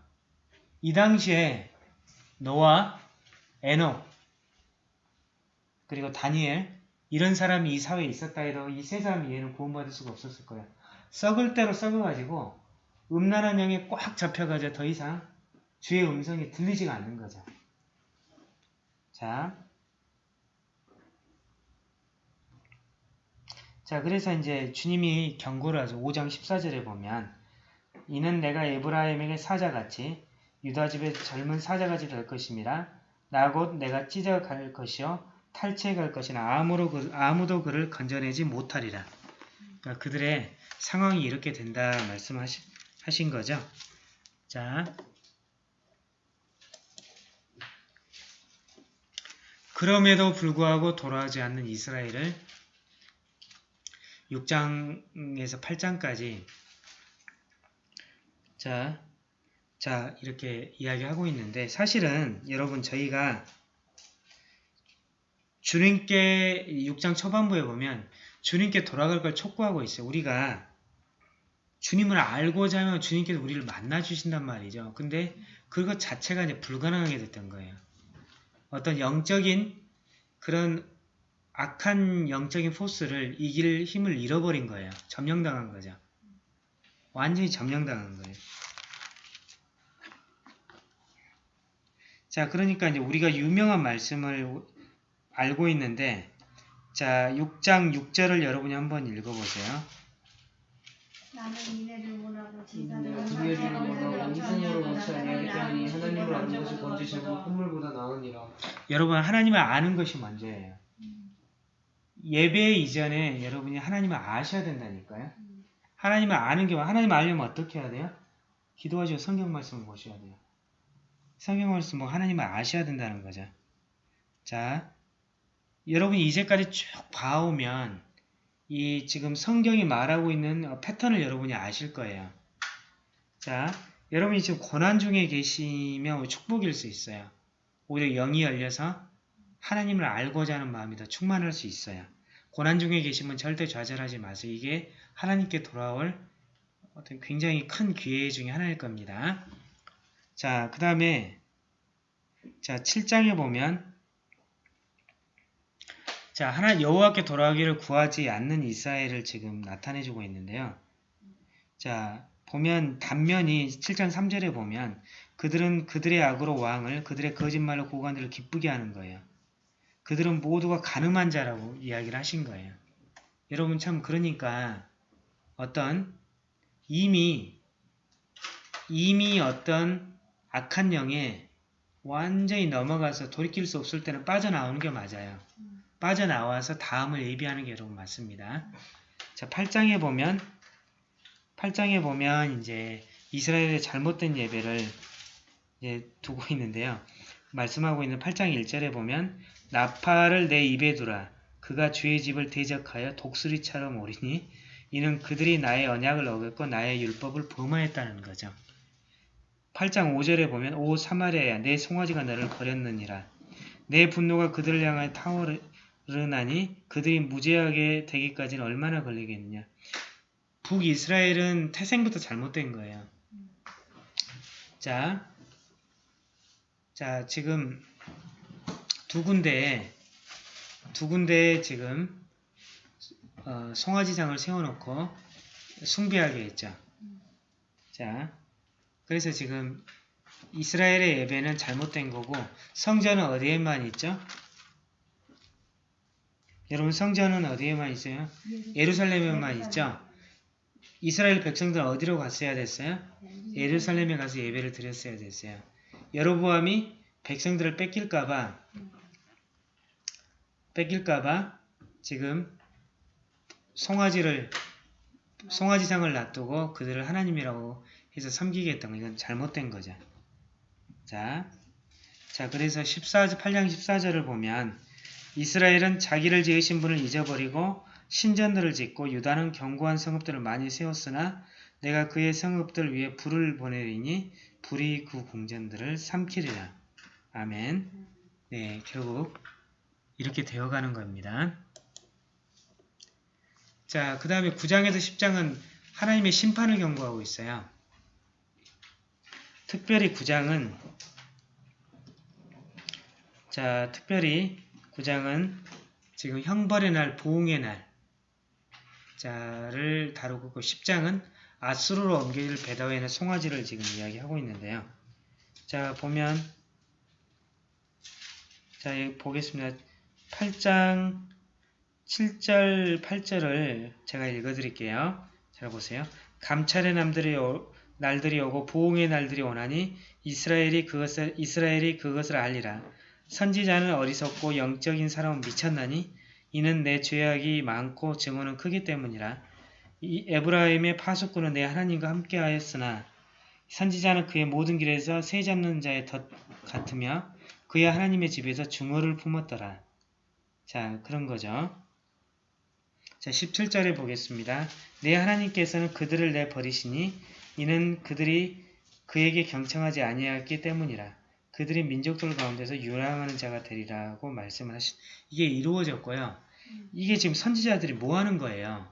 이 당시에 노아, 에녹 그리고 다니엘 이런 사람이 이 사회에 있었다 해도 이 세 사람이 얘는 구원받을 수가 없었을 거예요. 썩을 대로 썩어가지고 음란한 영에 꽉 잡혀가지고 더 이상 주의 음성이 들리지가 않는 거죠. 자, 자 그래서 이제 주님이 경고를 하죠. 5장 14절에 보면 이는 내가 에브라임에게 사자같이 유다집의 젊은 사자같이 될 것임이라 나곧 내가 찢어갈 것이요 탈취해갈 것이나 아무로 그, 아무도 그를 건져내지 못하리라. 그러니까 그들의 상황이 이렇게 된다 말씀하신 하신 거죠. 자, 그럼에도 불구하고 돌아오지 않는 이스라엘을 6장에서 8장까지 자, 자 이렇게 이야기하고 있는데 사실은 여러분 저희가 주님께 6장 초반부에 보면 주님께 돌아갈 걸 촉구하고 있어요. 우리가 주님을 알고자 하면 주님께서 우리를 만나 주신단 말이죠. 근데 그것 자체가 이제 불가능하게 됐던 거예요. 어떤 영적인 그런 악한 영적인 포스를 이길 힘을 잃어버린 거예요. 점령당한 거죠. 완전히 점령당한 거예요. 자, 그러니까 이제 우리가 유명한 말씀을 알고 있는데 자 6장 6절을 여러분이 한번 읽어보세요. 나는 이내를 원하고 제사를 두개를 원하고 이승으로 원치 아니하기 때문에 하나님을 아는 것이 번지시고 콧물보다 나으니라. 여러분 하나님을 아는 것이 먼저예요. 예배 이전에 여러분이 하나님을 아셔야 된다니까요. 하나님을 아는 게 하나님을 알려면 어떻게 해야 돼요? 기도하시고 성경 말씀을 보셔야 돼요. 성경 말씀 뭐 하나님을 아셔야 된다는 거죠. 자, 여러분이 이제까지 쭉 봐오면 이 지금 성경이 말하고 있는 패턴을 여러분이 아실 거예요. 자, 여러분이 지금 고난 중에 계시면 축복일 수 있어요. 오히려 영이 열려서 하나님을 알고자 하는 마음이 더 충만할 수 있어요. 고난 중에 계시면 절대 좌절하지 마세요. 이게 하나님께 돌아올 어떤 굉장히 큰 기회 중에 하나일 겁니다. 자, 그 다음에 자 7장에 보면 자, 하나 여호와께 돌아가기를 구하지 않는 이스라엘을 지금 나타내주고 있는데요. 자, 보면 단면이 7장 3절에 보면 그들은 그들의 악으로 왕을 그들의 거짓말로 고관들을 기쁘게 하는 거예요. 그들은 모두가 가늠한 자라고 이야기를 하신 거예요. 여러분 참 그러니까 어떤 이미 이미 어떤 악한 영에 완전히 넘어가서 돌이킬 수 없을 때는 빠져나오는 게 맞아요. 빠져나와서 다음을 예비하는 게 여러분 맞습니다. 자, 8장에 보면 8장에 보면 이제 이스라엘의 잘못된 예배를 이제 두고 있는데요. 말씀하고 있는 8장 1절에 보면 나팔을 내 입에 두라. 그가 주의 집을 대적하여 독수리처럼 오리니 이는 그들이 나의 언약을 어겼고 나의 율법을 범하였다는 거죠. 8장 5절에 보면 오 사마리아야 내 송아지가 너를 버렸느니라. 내 분노가 그들을 향하여 타오르 르나니 그들이 무죄하게 되기까지는 얼마나 걸리겠느냐. 북이스라엘은 태생부터 잘못된 거예요. 자, 자 지금 두 군데에 두 군데에 지금 어, 송아지상을 세워놓고 숭배하게 했죠. 자, 그래서 지금 이스라엘의 예배는 잘못된 거고 성전은 어디에만 있죠? 여러분 성전은 어디에만 있어요? 예루살렘에만 있죠? 이스라엘 백성들은 어디로 갔어야 됐어요? 예루살렘에 가서 예배를 드렸어야 됐어요. 여로보암이 백성들을 뺏길까봐 뺏길까봐 지금 송아지를 송아지상을 놔두고 그들을 하나님이라고 해서 섬기겠다는 건 이건 잘못된 거죠. 자, 자 그래서 14, 8장 14절을 보면 이스라엘은 자기를 지으신 분을 잊어버리고 신전들을 짓고 유다는 견고한 성읍들을 많이 세웠으나 내가 그의 성읍들 위에 불을 보내리니 불이 그 궁전들을 삼키리라. 아멘. 네, 결국 이렇게 되어가는 겁니다. 자, 그 다음에 9장에서 10장은 하나님의 심판을 경고하고 있어요. 특별히 9장은 자, 특별히 9장은 지금 형벌의 날, 보응의 날 자를 다루고 그 10장은 아수르로 옮겨질 베다웨의 송아지를 지금 이야기하고 있는데요. 자, 보면 자, 보겠습니다. 8장 7절, 8절을 제가 읽어드릴게요. 잘 보세요. 감찰의 남들이 오, 날들이 오고 보응의 날들이 오나니 이스라엘이 그것을 이스라엘이 그것을 알리라. 선지자는 어리석고 영적인 사람은 미쳤나니 이는 내 죄악이 많고 증오는 크기 때문이라. 이 에브라임의 파수꾼은 내 하나님과 함께하였으나 선지자는 그의 모든 길에서 새 잡는 자의 덫 같으며 그의 하나님의 집에서 중어를 품었더라. 자, 그런 거죠. 자, 17절에 보겠습니다. 내 하나님께서는 그들을 내 버리시니 이는 그들이 그에게 경청하지 아니하였기 때문이라. 그들이 민족들 가운데서 유랑하는 자가 되리라고 말씀을 하시. 이게 이루어졌고요. 이게 지금 선지자들이 뭐 하는 거예요?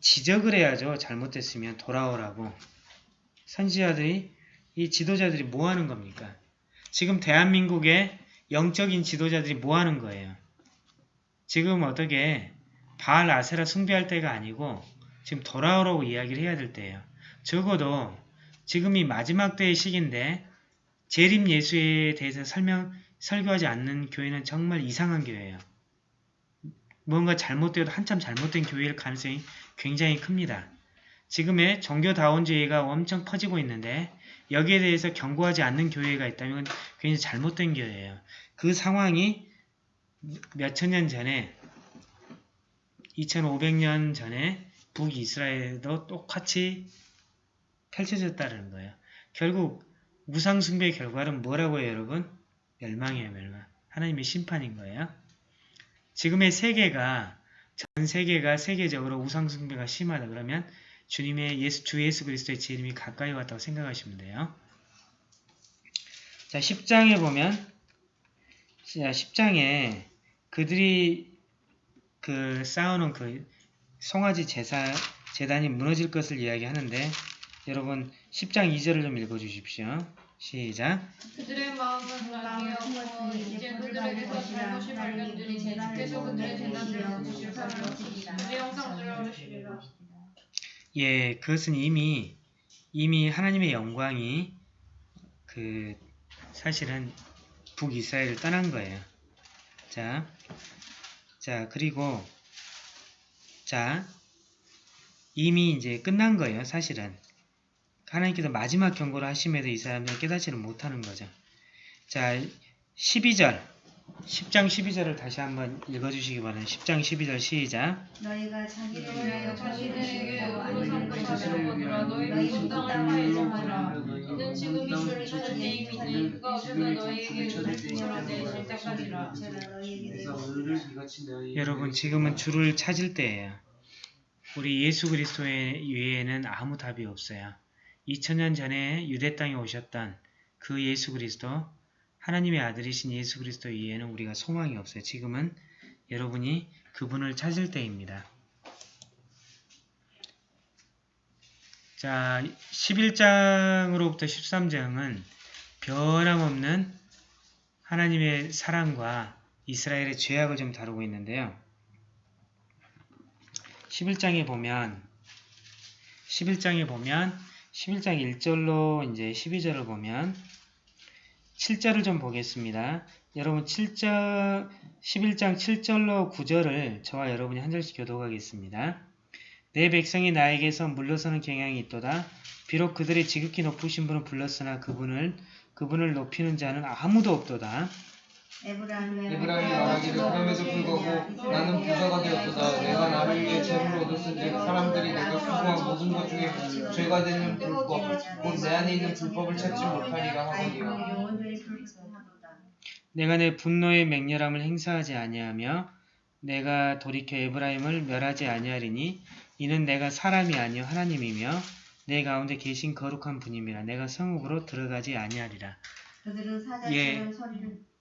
지적을 해야죠. 잘못됐으면 돌아오라고. 선지자들이 이 지도자들이 뭐 하는 겁니까? 지금 대한민국의 영적인 지도자들이 뭐 하는 거예요? 지금 어떻게 바알 아세라 숭배할 때가 아니고 지금 돌아오라고 이야기를 해야 될 때예요. 적어도 지금이 마지막 때의 시기인데 재림 예수에 대해서 설명, 설교하지 않는 교회는 정말 이상한 교회예요. 뭔가 잘못되어도 한참 잘못된 교회일 가능성이 굉장히 큽니다. 지금의 종교다원주의가 엄청 퍼지고 있는데 여기에 대해서 경고하지 않는 교회가 있다면 굉장히 잘못된 교회예요. 그 상황이 몇천 년 전에 2500년 전에 북이스라엘도 똑같이 펼쳐졌다는 거예요. 결국 우상숭배의 결과는 뭐라고 해요 여러분? 멸망이에요 멸망. 하나님의 심판인 거예요. 지금의 세계가 전 세계가 세계적으로 우상숭배가 심하다 그러면 주님의 예수, 주 예수 그리스도의 재림이 가까이 왔다고 생각하시면 돼요. 자 10장에 보면 자 10장에 그들이 그 싸우는 그 송아지 제사, 재단이 무너질 것을 이야기하는데 여러분 10장 2절을 좀 읽어주십시오. 시작. 그들의 마음은 낙이었고 이제 그들에게서 잘못이 발견되니 주께서 그들의 재난을 것이라 그들의 형상들을 어르시리라 예, 그것은 이미 이미 하나님의 영광이 그 사실은 북이스라엘을 떠난 거예요. 자, 자 그리고 자 이미 이제 끝난 거예요. 사실은 하나님께서 마지막 경고를 하심에도 이 사람들은 깨닫지를 못하는 거죠. 자 12절 10장 12절을 다시 한번 읽어주시기 바랍니다. 10장 12절 시작 너희가 자기를 위하여 이는 지금 이 찾을 그가 너희에게 내실 때까지라 여러분 지금은 주를 찾을 때예요. 우리 예수 그리스도 외에는 아무 답이 없어요. 2000년 전에 유대 땅에 오셨던 그 예수 그리스도 하나님의 아들이신 예수 그리스도 외에는 우리가 소망이 없어요. 지금은 여러분이 그분을 찾을 때입니다. 자, 11장으로부터 13장은 변함없는 하나님의 사랑과 이스라엘의 죄악을 좀 다루고 있는데요. 11장에 보면 11장에 보면 11장 1절로 이제 12절을 보면 7절을 좀 보겠습니다. 여러분 7절 11장 7절로 9절을 저와 여러분이 한 절씩 교독하겠습니다. 내 백성이 나에게서 물러서는 경향이 있도다. 비록 그들의 지극히 높으신 분을 불렀으나 그분을 그분을 높이는 자는 아무도 없도다. 에브라임이 말하기를 그럼에도 불구하고 나는 부자가 되었도다. 내가 나를 위해 재물을 얻었은즉 사람들이 내가 수고한 모든 것 중에 죄가 되는 불법, 곧 내 안에 있는 불법을 찾지 못하리라 하거니와. 내가 내 분노의 맹렬함을 행사하지 아니하며 내가 돌이켜 에브라임을 멸하지 아니하리니 이는 내가 사람이 아니요 하나님이며 내 가운데 계신 거룩한 분임이라 내가 성읍으로 들어가지 아니하리라. 그들은 예. 사자처럼 소리를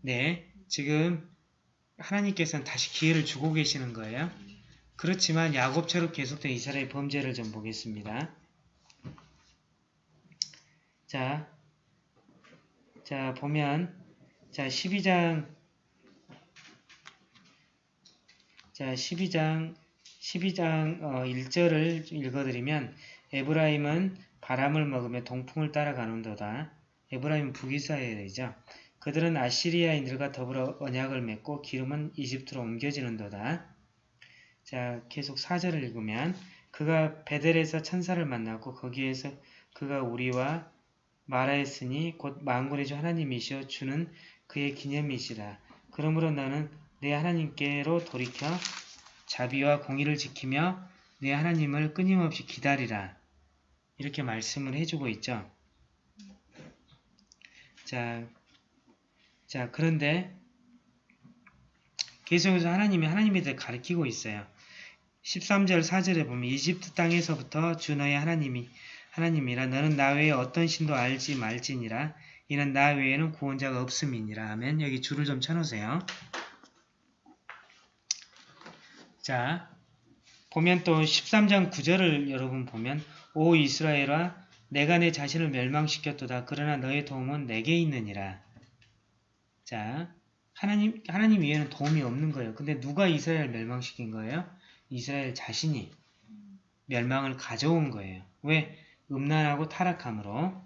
네, 지금 하나님께서는 다시 기회를 주고 계시는 거예요. 그렇지만 야곱처럼 계속된 이스라엘 범죄를 좀 보겠습니다. 자, 자 보면 자 12장 자 12장 12장 어, 1절을 읽어드리면 에브라임은 바람을 먹으며 동풍을 따라가는도다. 에브라임은 북이스라엘이죠. 그들은 아시리아인들과 더불어 언약을 맺고 기름은 이집트로 옮겨지는도다. 자, 계속 4절을 읽으면 그가 베델에서 천사를 만났고 거기에서 그가 우리와 말하였으니 곧 만군의 주 하나님이시여 주는 그의 기념이시라. 그러므로 너는 내 하나님께로 돌이켜 자비와 공의를 지키며 내 하나님을 끊임없이 기다리라. 이렇게 말씀을 해주고 있죠. 자, 자, 그런데 계속해서 하나님이 하나님에 대해 가르치고 있어요. 13절 4절에 보면 이집트 땅에서부터 주 너의 하나님이 하나님이라 너는 나 외에 어떤 신도 알지 말지니라 이는 나 외에는 구원자가 없음이니라 하면 여기 줄을 좀 쳐놓으세요. 자, 보면 또 13장 9절을 여러분 보면 오 이스라엘아 내가 내 자신을 멸망시켰도다 그러나 너의 도움은 내게 있느니라. 자, 하나님, 하나님 위에는 도움이 없는 거예요. 근데 누가 이스라엘을 멸망시킨 거예요? 이스라엘 자신이 멸망을 가져온 거예요. 왜? 음란하고 타락함으로.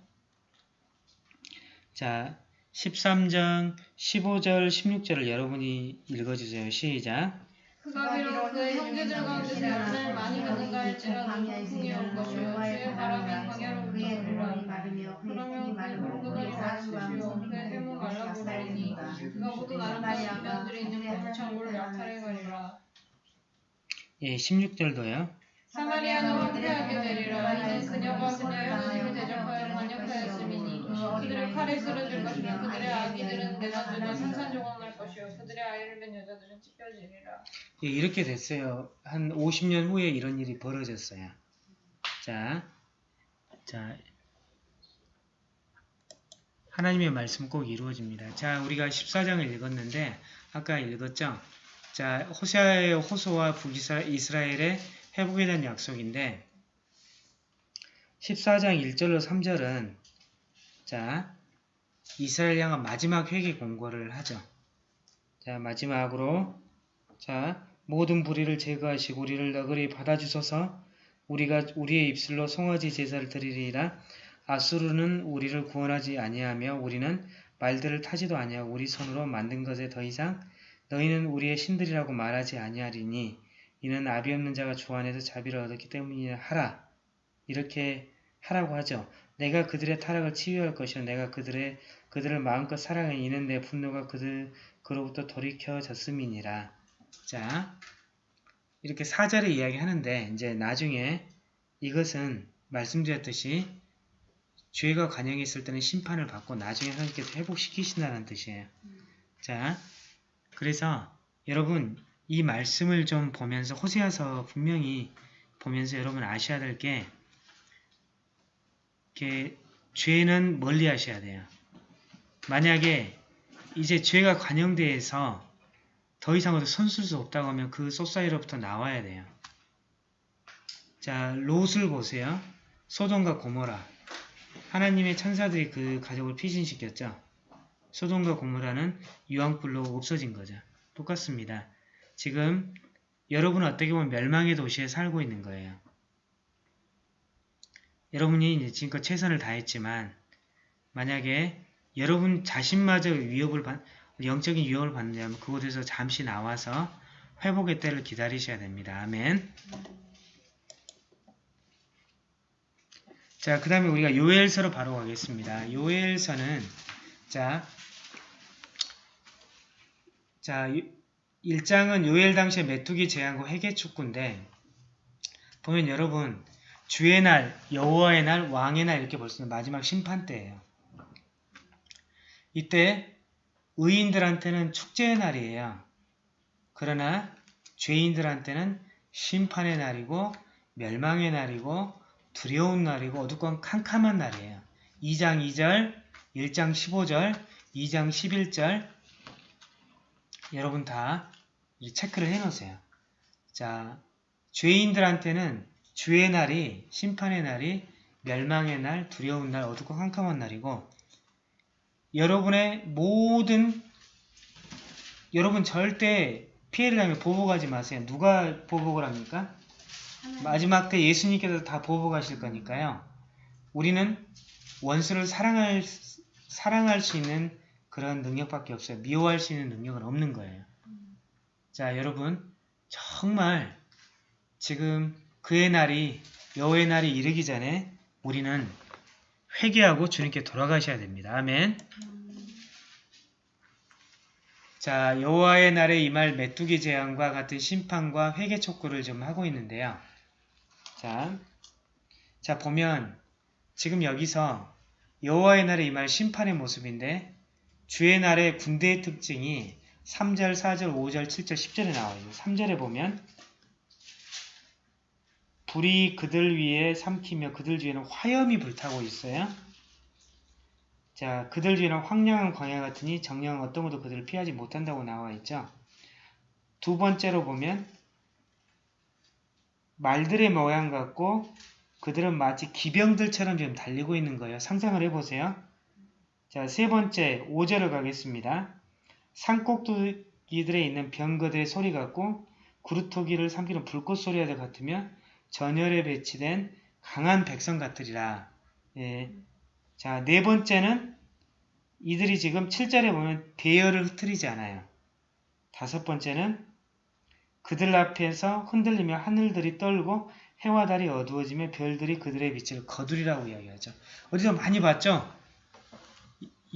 자, 13장 15절, 16절을 여러분이 읽어주세요. 시작. 그가 비록 그의 형제들 가운데서 열매를 많이 맺는가 할지라도 폭풍이 올 것이요 주의 바람이 광야로부터 불으라 그러면 그의 물그늘이 마르시며 그의 그가 모든 아름다운 면들이 있는 거물창고를 약탈해 가리라 예, 16절도요. 사마리아는 후퇴하게 되리라 이는 그녀가 그녀의 하나님을 대적하여 반역하였음이니 그들의 칼에 쓰러질 것이며 그들의 아기들은 내놔주나 산산조각날 것이요 그들의 아이를 낳은 여자들은 찢겨지리라 예, 이렇게 됐어요. 한 50년 후에 이런 일이 벌어졌어요. 자, 자, 하나님의 말씀 꼭 이루어집니다. 자, 우리가 14장을 읽었는데 아까 읽었죠? 자, 호세아의 호소와 북이스라엘의 회복에 대한 약속인데 14장 1절로 3절은 자, 이스라엘 향한 마지막 회개 공고를 하죠. 자, 마지막으로 자, 모든 불의를 제거하시고 우리를 너그리 받아주소서 우리가 우리의 입술로 송아지 제사를 드리리라 아수르는 우리를 구원하지 아니하며 우리는 말들을 타지도 아니하고 우리 손으로 만든 것에 더 이상 너희는 우리의 신들이라고 말하지 아니하리니 이는 아비 없는 자가 주 안에서 자비를 얻었기 때문이라 하라 이렇게 하라고 하죠. 내가 그들의 타락을 치유할 것이요 내가 그들의 그들을 마음껏 사랑해 이는 내 분노가 그들 그로부터 돌이켜졌음이니라. 자, 이렇게 사절에 이야기하는데 이제 나중에 이것은 말씀드렸듯이 죄가 관영했을 때는 심판을 받고 나중에 하나님께서 회복시키신다는 뜻이에요. 자, 그래서 여러분 이 말씀을 좀 보면서 호세아서 분명히 보면서 여러분 아셔야 될게 죄는 멀리 하셔야 돼요. 만약에 이제 죄가 관영돼서 더 이상 어디 손쓸 수 없다고 하면 그 소사이로부터 나와야 돼요. 자, 롯을 보세요. 소돔과 고모라. 하나님의 천사들이 그 가족을 피신시켰죠. 소돔과 고모라는 유황불로 없어진 거죠. 똑같습니다. 지금 여러분은 어떻게 보면 멸망의 도시에 살고 있는 거예요. 여러분이 지금껏 최선을 다했지만 만약에 여러분 자신마저 위협을 받, 영적인 위협을 받는다면 그곳에서 잠시 나와서 회복의 때를 기다리셔야 됩니다. 아멘. 자, 그 다음에 우리가 요엘서로 바로 가겠습니다. 요엘서는 자, 자, 1장은 요엘 당시의 메뚜기 재앙과 회개 축구인데 보면 여러분 주의 날, 여호와의 날, 왕의 날 이렇게 볼 수 있는 마지막 심판 때예요. 이때 의인들한테는 축제의 날이에요. 그러나 죄인들한테는 심판의 날이고 멸망의 날이고 두려운 날이고 어둡고 캄캄한 날이에요. 2장 2절, 1장 15절, 2장 11절 여러분 다 체크를 해놓으세요. 자, 죄인들한테는 주의 날이 심판의 날이 멸망의 날, 두려운 날, 어둡고 캄캄한 날이고 여러분의 모든 여러분 절대 피해를 당하면 보복하지 마세요. 누가 보복을 합니까? 마지막 때 예수님께서 다 보복하실 거니까요. 우리는 원수를 사랑할 사랑할 수 있는 그런 능력밖에 없어요. 미워할 수 있는 능력은 없는 거예요. 자, 여러분 정말 지금 그의 날이 여호의 날이 이르기 전에 우리는 회개하고 주님께 돌아가셔야 됩니다. 아멘. 자, 여호와의 날에 임할 메뚜기 재앙과 같은 심판과 회개 촉구를 좀 하고 있는데요. 자, 자 보면 지금 여기서 여호와의 날에 임할 심판의 모습인데 주의 날의 군대의 특징이 3절, 4절, 5절, 7절, 10절에 나와요. 3절에 보면 불이 그들 위에 삼키며 그들 뒤에는 화염이 불타고 있어요. 자, 그들 뒤에는 황량한 광야 같으니 정령 어떤 것도 그들을 피하지 못한다고 나와 있죠. 두 번째로 보면 말들의 모양 같고 그들은 마치 기병들처럼 지금 달리고 있는 거예요. 상상을 해보세요. 자, 세 번째 5절을 가겠습니다. 산꼭두기들에 있는 병거들의 소리 같고 구루토기를 삼키는 불꽃 소리와 같으며 전열에 배치된 강한 백성 같으리라. 예. 자, 네 번째는 이들이 지금 7절에 보면 대열을 흩트리지 않아요. 다섯 번째는 그들 앞에서 흔들리며 하늘들이 떨고 해와 달이 어두워지며 별들이 그들의 빛을 거두리라고 이야기하죠. 어디서 많이 봤죠?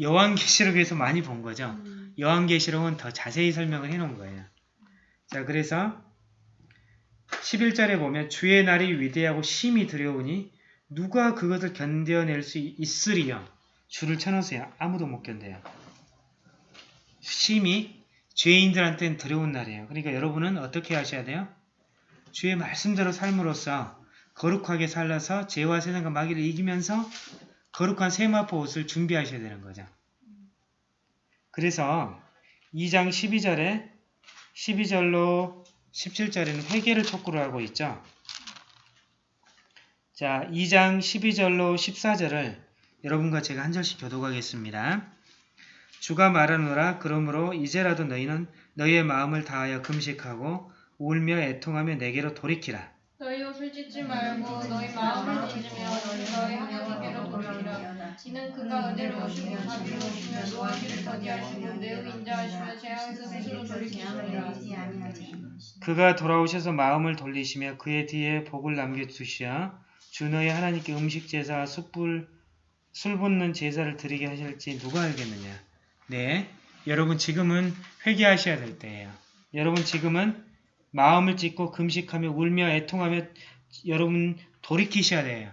여왕계시록에서 많이 본 거죠. 여왕계시록은 더 자세히 설명을 해놓은 거예요. 자, 그래서 11절에 보면 주의 날이 위대하고 심히 두려우니 누가 그것을 견뎌낼 수 있으리요. 줄을 쳐놓으세요. 아무도 못 견뎌요. 심히 죄인들한테는 두려운 날이에요. 그러니까 여러분은 어떻게 하셔야 돼요? 주의 말씀대로 삶으로써 거룩하게 살아서 죄와 세상과 마귀를 이기면서 거룩한 세마포 옷을 준비하셔야 되는 거죠. 그래서 2장 12절에 12절로 17절에는 회개를 촉구를 하고 있죠. 자, 2장 12절로 14절을 여러분과 제가 한 절씩 교독하겠습니다. 주가 말하노라 그러므로 이제라도 너희는 너희의 마음을 다하여 금식하고 울며 애통하며 내게로 돌이키라. 너희 옷을 찢지 말고 너희 마음을 찢으며 너희 하나님께로 돌이키라. 이는 그가 은혜로우시고 자비로우시며 노하기를 더디하시고 매우 인자하시며 재앙에서 스스로 돌이키시리라. 그가 돌아오셔서 마음을 돌리시며 그의 뒤에 복을 남겨두시어 주 너희 하나님께 음식 제사와 숯불 술 붓는 제사를 드리게 하실지 누가 알겠느냐. 네, 여러분 지금은 회개하셔야 될 때예요. 여러분 지금은 마음을 찢고 금식하며 울며 애통하며 여러분 돌이키셔야 돼요.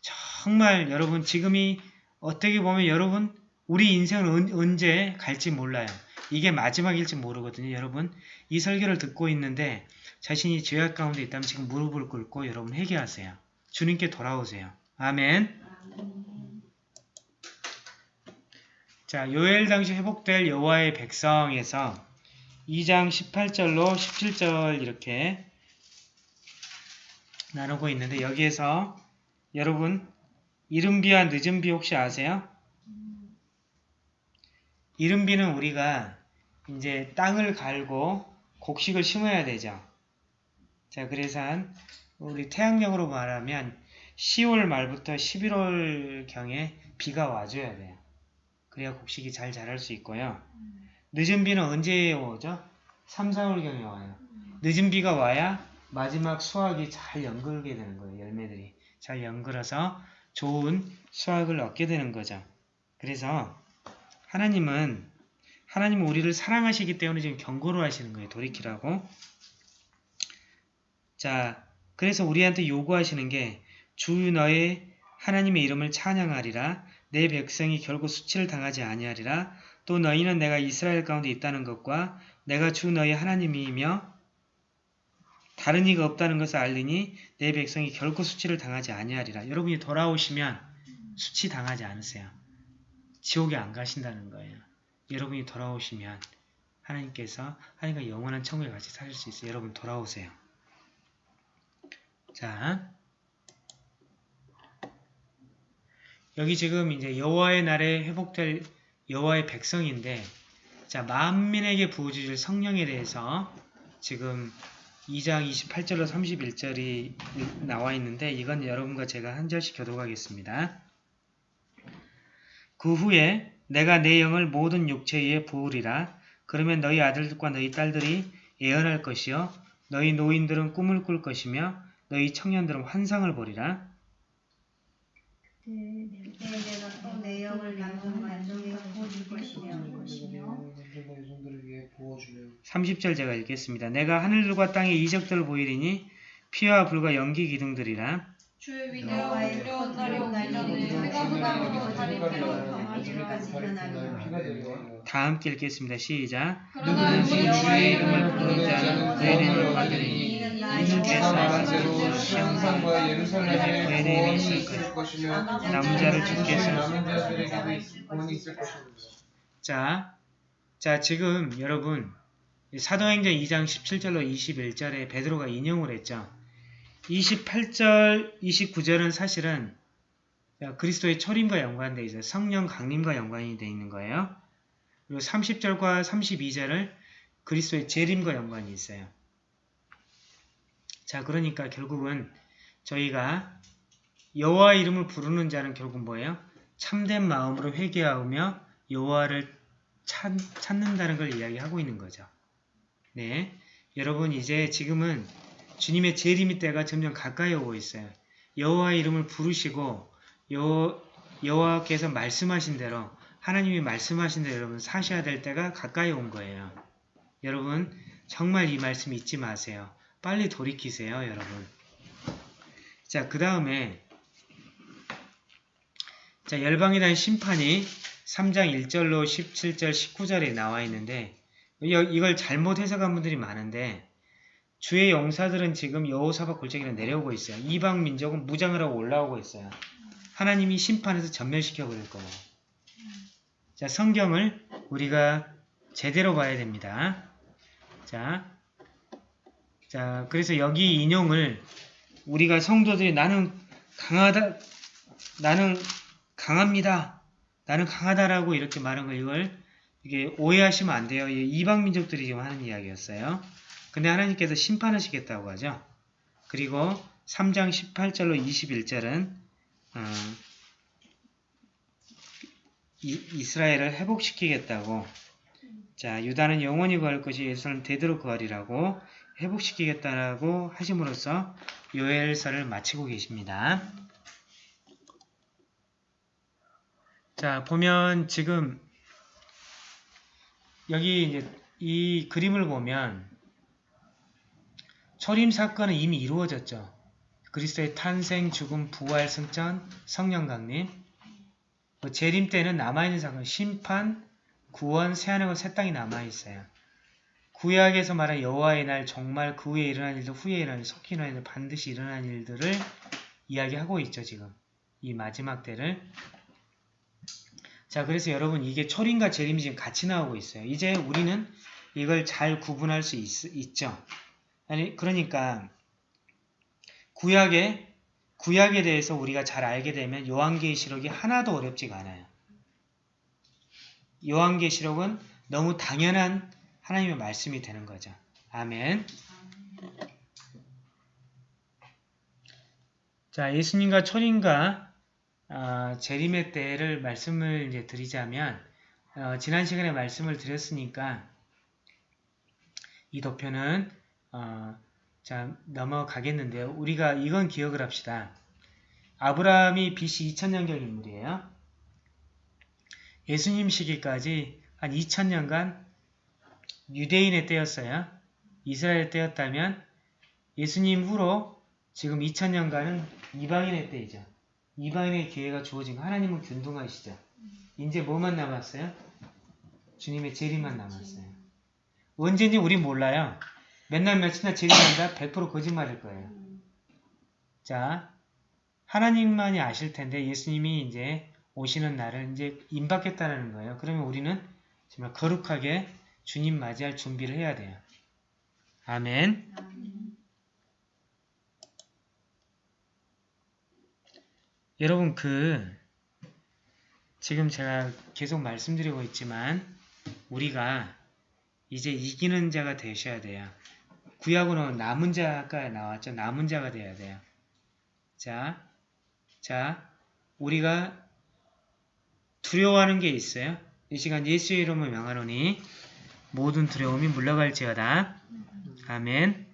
정말 여러분 지금이 어떻게 보면 여러분 우리 인생은 언제 갈지 몰라요. 이게 마지막일지 모르거든요. 여러분 이 설교를 듣고 있는데 자신이 죄악 가운데 있다면 지금 무릎을 꿇고 여러분 회개하세요. 주님께 돌아오세요. 아멘 자 요엘 당시 회복될 여호와의 백성에서 2장 18절로 17절 이렇게 나누고 있는데 여기에서 여러분 이른비와 늦은비 혹시 아세요? 이른비는 우리가 이제 땅을 갈고 곡식을 심어야 되죠. 자, 그래서 한 우리 태양력으로 말하면 10월 말부터 11월경에 비가 와줘야 돼요. 그래야 곡식이 잘 자랄 수 있고요. 늦은 비는 언제 오죠? 3, 4월경에 와요. 늦은 비가 와야 마지막 수확이 잘 연글게 되는 거예요. 열매들이 잘 연글어서 좋은 수확을 얻게 되는 거죠. 그래서 하나님은 하나님은 우리를 사랑하시기 때문에 지금 경고를 하시는 거예요. 돌이키라고. 자, 그래서 우리한테 요구하시는 게 주 너의 하나님의 이름을 찬양하리라 내 백성이 결국 수치를 당하지 아니하리라 또 너희는 내가 이스라엘 가운데 있다는 것과 내가 주 너희 하나님이며 다른 이가 없다는 것을 알리니 내 백성이 결코 수치를 당하지 아니하리라. 여러분이 돌아오시면 수치 당하지 않으세요. 지옥에 안 가신다는 거예요. 여러분이 돌아오시면 하나님께서 하나님과 영원한 천국에 같이 사실 수 있어요. 여러분 돌아오세요. 자, 여기 지금 이제 여호와의 날에 회복될 여호와의 백성인데, 자 만민에게 부어주실 성령에 대해서 지금 2장 28절로 31절이 나와 있는데 이건 여러분과 제가 한 절씩 교독하겠습니다. 그 후에 내가 내 영을 모든 육체 위에 부으리라. 그러면 너희 아들들과 너희 딸들이 예언할 것이요 너희 노인들은 꿈을 꿀 것이며 너희 청년들은 환상을 보리라. 그때 내가 또내 영을 남성 만족에 부어줄 것이며 너희 종들에게 부어주며 30절 제가 읽겠습니다. 내가 하늘들과 땅의 이적들을 보이리니 피와 불과 연기 기둥들이라. 주의 두려운 날이 오기 피로 변하리라. 다 함께 읽겠습니다. 시작. 누구든지 주의 이름을 부르는 자는 그의 이름을 받으리니 말한 대로 시온산과 예루살렘에 구원이 있을 것이며 남자를 주께서 남은 자들에게도 구원이 있을 것입니다. 자, 자 지금 여러분 사도행전 2장 17절로 21절에 베드로가 인용을 했죠. 28절, 29절은 사실은 그리스도의 초림과 연관되어 있어요. 성령 강림과 연관이 되어 있는 거예요. 그리고 30절과 32절을 그리스도의 재림과 연관이 있어요. 자, 그러니까 결국은 저희가 여호와 이름을 부르는 자는 결국 뭐예요? 참된 마음으로 회개하며 여호와를 찾, 찾는다는 걸 이야기하고 있는 거죠. 네, 여러분 이제 지금은 주님의 재림의 때가 점점 가까이 오고 있어요. 여호와의 이름을 부르시고 여, 여호와께서 말씀하신 대로 하나님이 말씀하신 대로 여러분 사셔야 될 때가 가까이 온 거예요. 여러분 정말 이 말씀 잊지 마세요. 빨리 돌이키세요, 여러분. 자, 그 다음에 자, 열방에 대한 심판이 3장 1절로 17절, 19절에 나와 있는데 이걸 잘못 해석한 분들이 많은데 주의 용사들은 지금 여호사박 골짜기로 내려오고 있어요. 이방 민족은 무장을 하고 올라오고 있어요. 하나님이 심판해서 전멸시켜 버릴 거예요. 자, 성경을 우리가 제대로 봐야 됩니다. 자, 자, 그래서 여기 인용을 우리가 성도들이 나는 강하다, 나는 강합니다. 나는 강하다라고 이렇게 말한 거 이걸 이게 오해하시면 안 돼요. 이방 민족들이 지금 하는 이야기였어요. 근데 하나님께서 심판하시겠다고 하죠. 그리고 3장 18절로 21절은 어, 이, 스라엘을 회복시키겠다고 자 유다는 영원히 구할 것이 예수는 대대로 구하리라고 회복시키겠다라고 하심으로써 요엘서를 마치고 계십니다. 자 보면 지금 여기 이제 이 그림을 보면 초림 사건은 이미 이루어졌죠. 그리스도의 탄생, 죽음, 부활, 승천, 성령 강림. 뭐 재림 때는 남아있는 사건, 심판, 구원, 새하늘과 새 땅이 남아있어요. 구약에서 말한 여호와의 날, 정말 그 후에 일어난 일들, 후에 일어난 일, 속히 일어난 일, 반드시 일어난 일들을 이야기하고 있죠, 지금. 이 마지막 때를. 자, 그래서 여러분 이게 초림과 재림이 지금 같이 나오고 있어요. 이제 우리는 이걸 잘 구분할 수 있, 죠 아니 그러니까 구약에 구약에 대해서 우리가 잘 알게 되면 요한계시록이 하나도 어렵지가 않아요. 요한계시록은 너무 당연한 하나님의 말씀이 되는 거죠. 아멘. 자, 예수님과 초림과 어, 재림의 때를 말씀을 이제 드리자면 어, 지난 시간에 말씀을 드렸으니까 이 도표는 어, 자 넘어가겠는데요. 우리가 이건 기억을 합시다. 아브라함이 BC 2000년경 인물이에요. 예수님 시기까지 한 2000년간 유대인의 때였어요. 이스라엘 때였다면 예수님 후로 지금 2000년간은 이방인의 때이죠. 이방인의 기회가 주어진 거 하나님은 균등하시죠. 이제 뭐만 남았어요? 주님의 재림만 남았어요. 언제인지 우린 몰라요. 맨날 며칠이나 재림한다? 100% 거짓말일 거예요. 자, 하나님만이 아실 텐데 예수님이 이제 오시는 날을 이제 임박했다는 거예요. 그러면 우리는 정말 거룩하게 주님 맞이할 준비를 해야 돼요. 아멘. 여러분 그 지금 제가 계속 말씀드리고 있지만 우리가 이제 이기는 자가 되셔야 돼요. 구약으로는 남은 자가 나왔죠. 남은 자가 돼야 돼요. 자, 자, 우리가 두려워하는 게 있어요. 이 시간 예수의 이름을 명하노니 모든 두려움이 물러갈지어다. 아멘.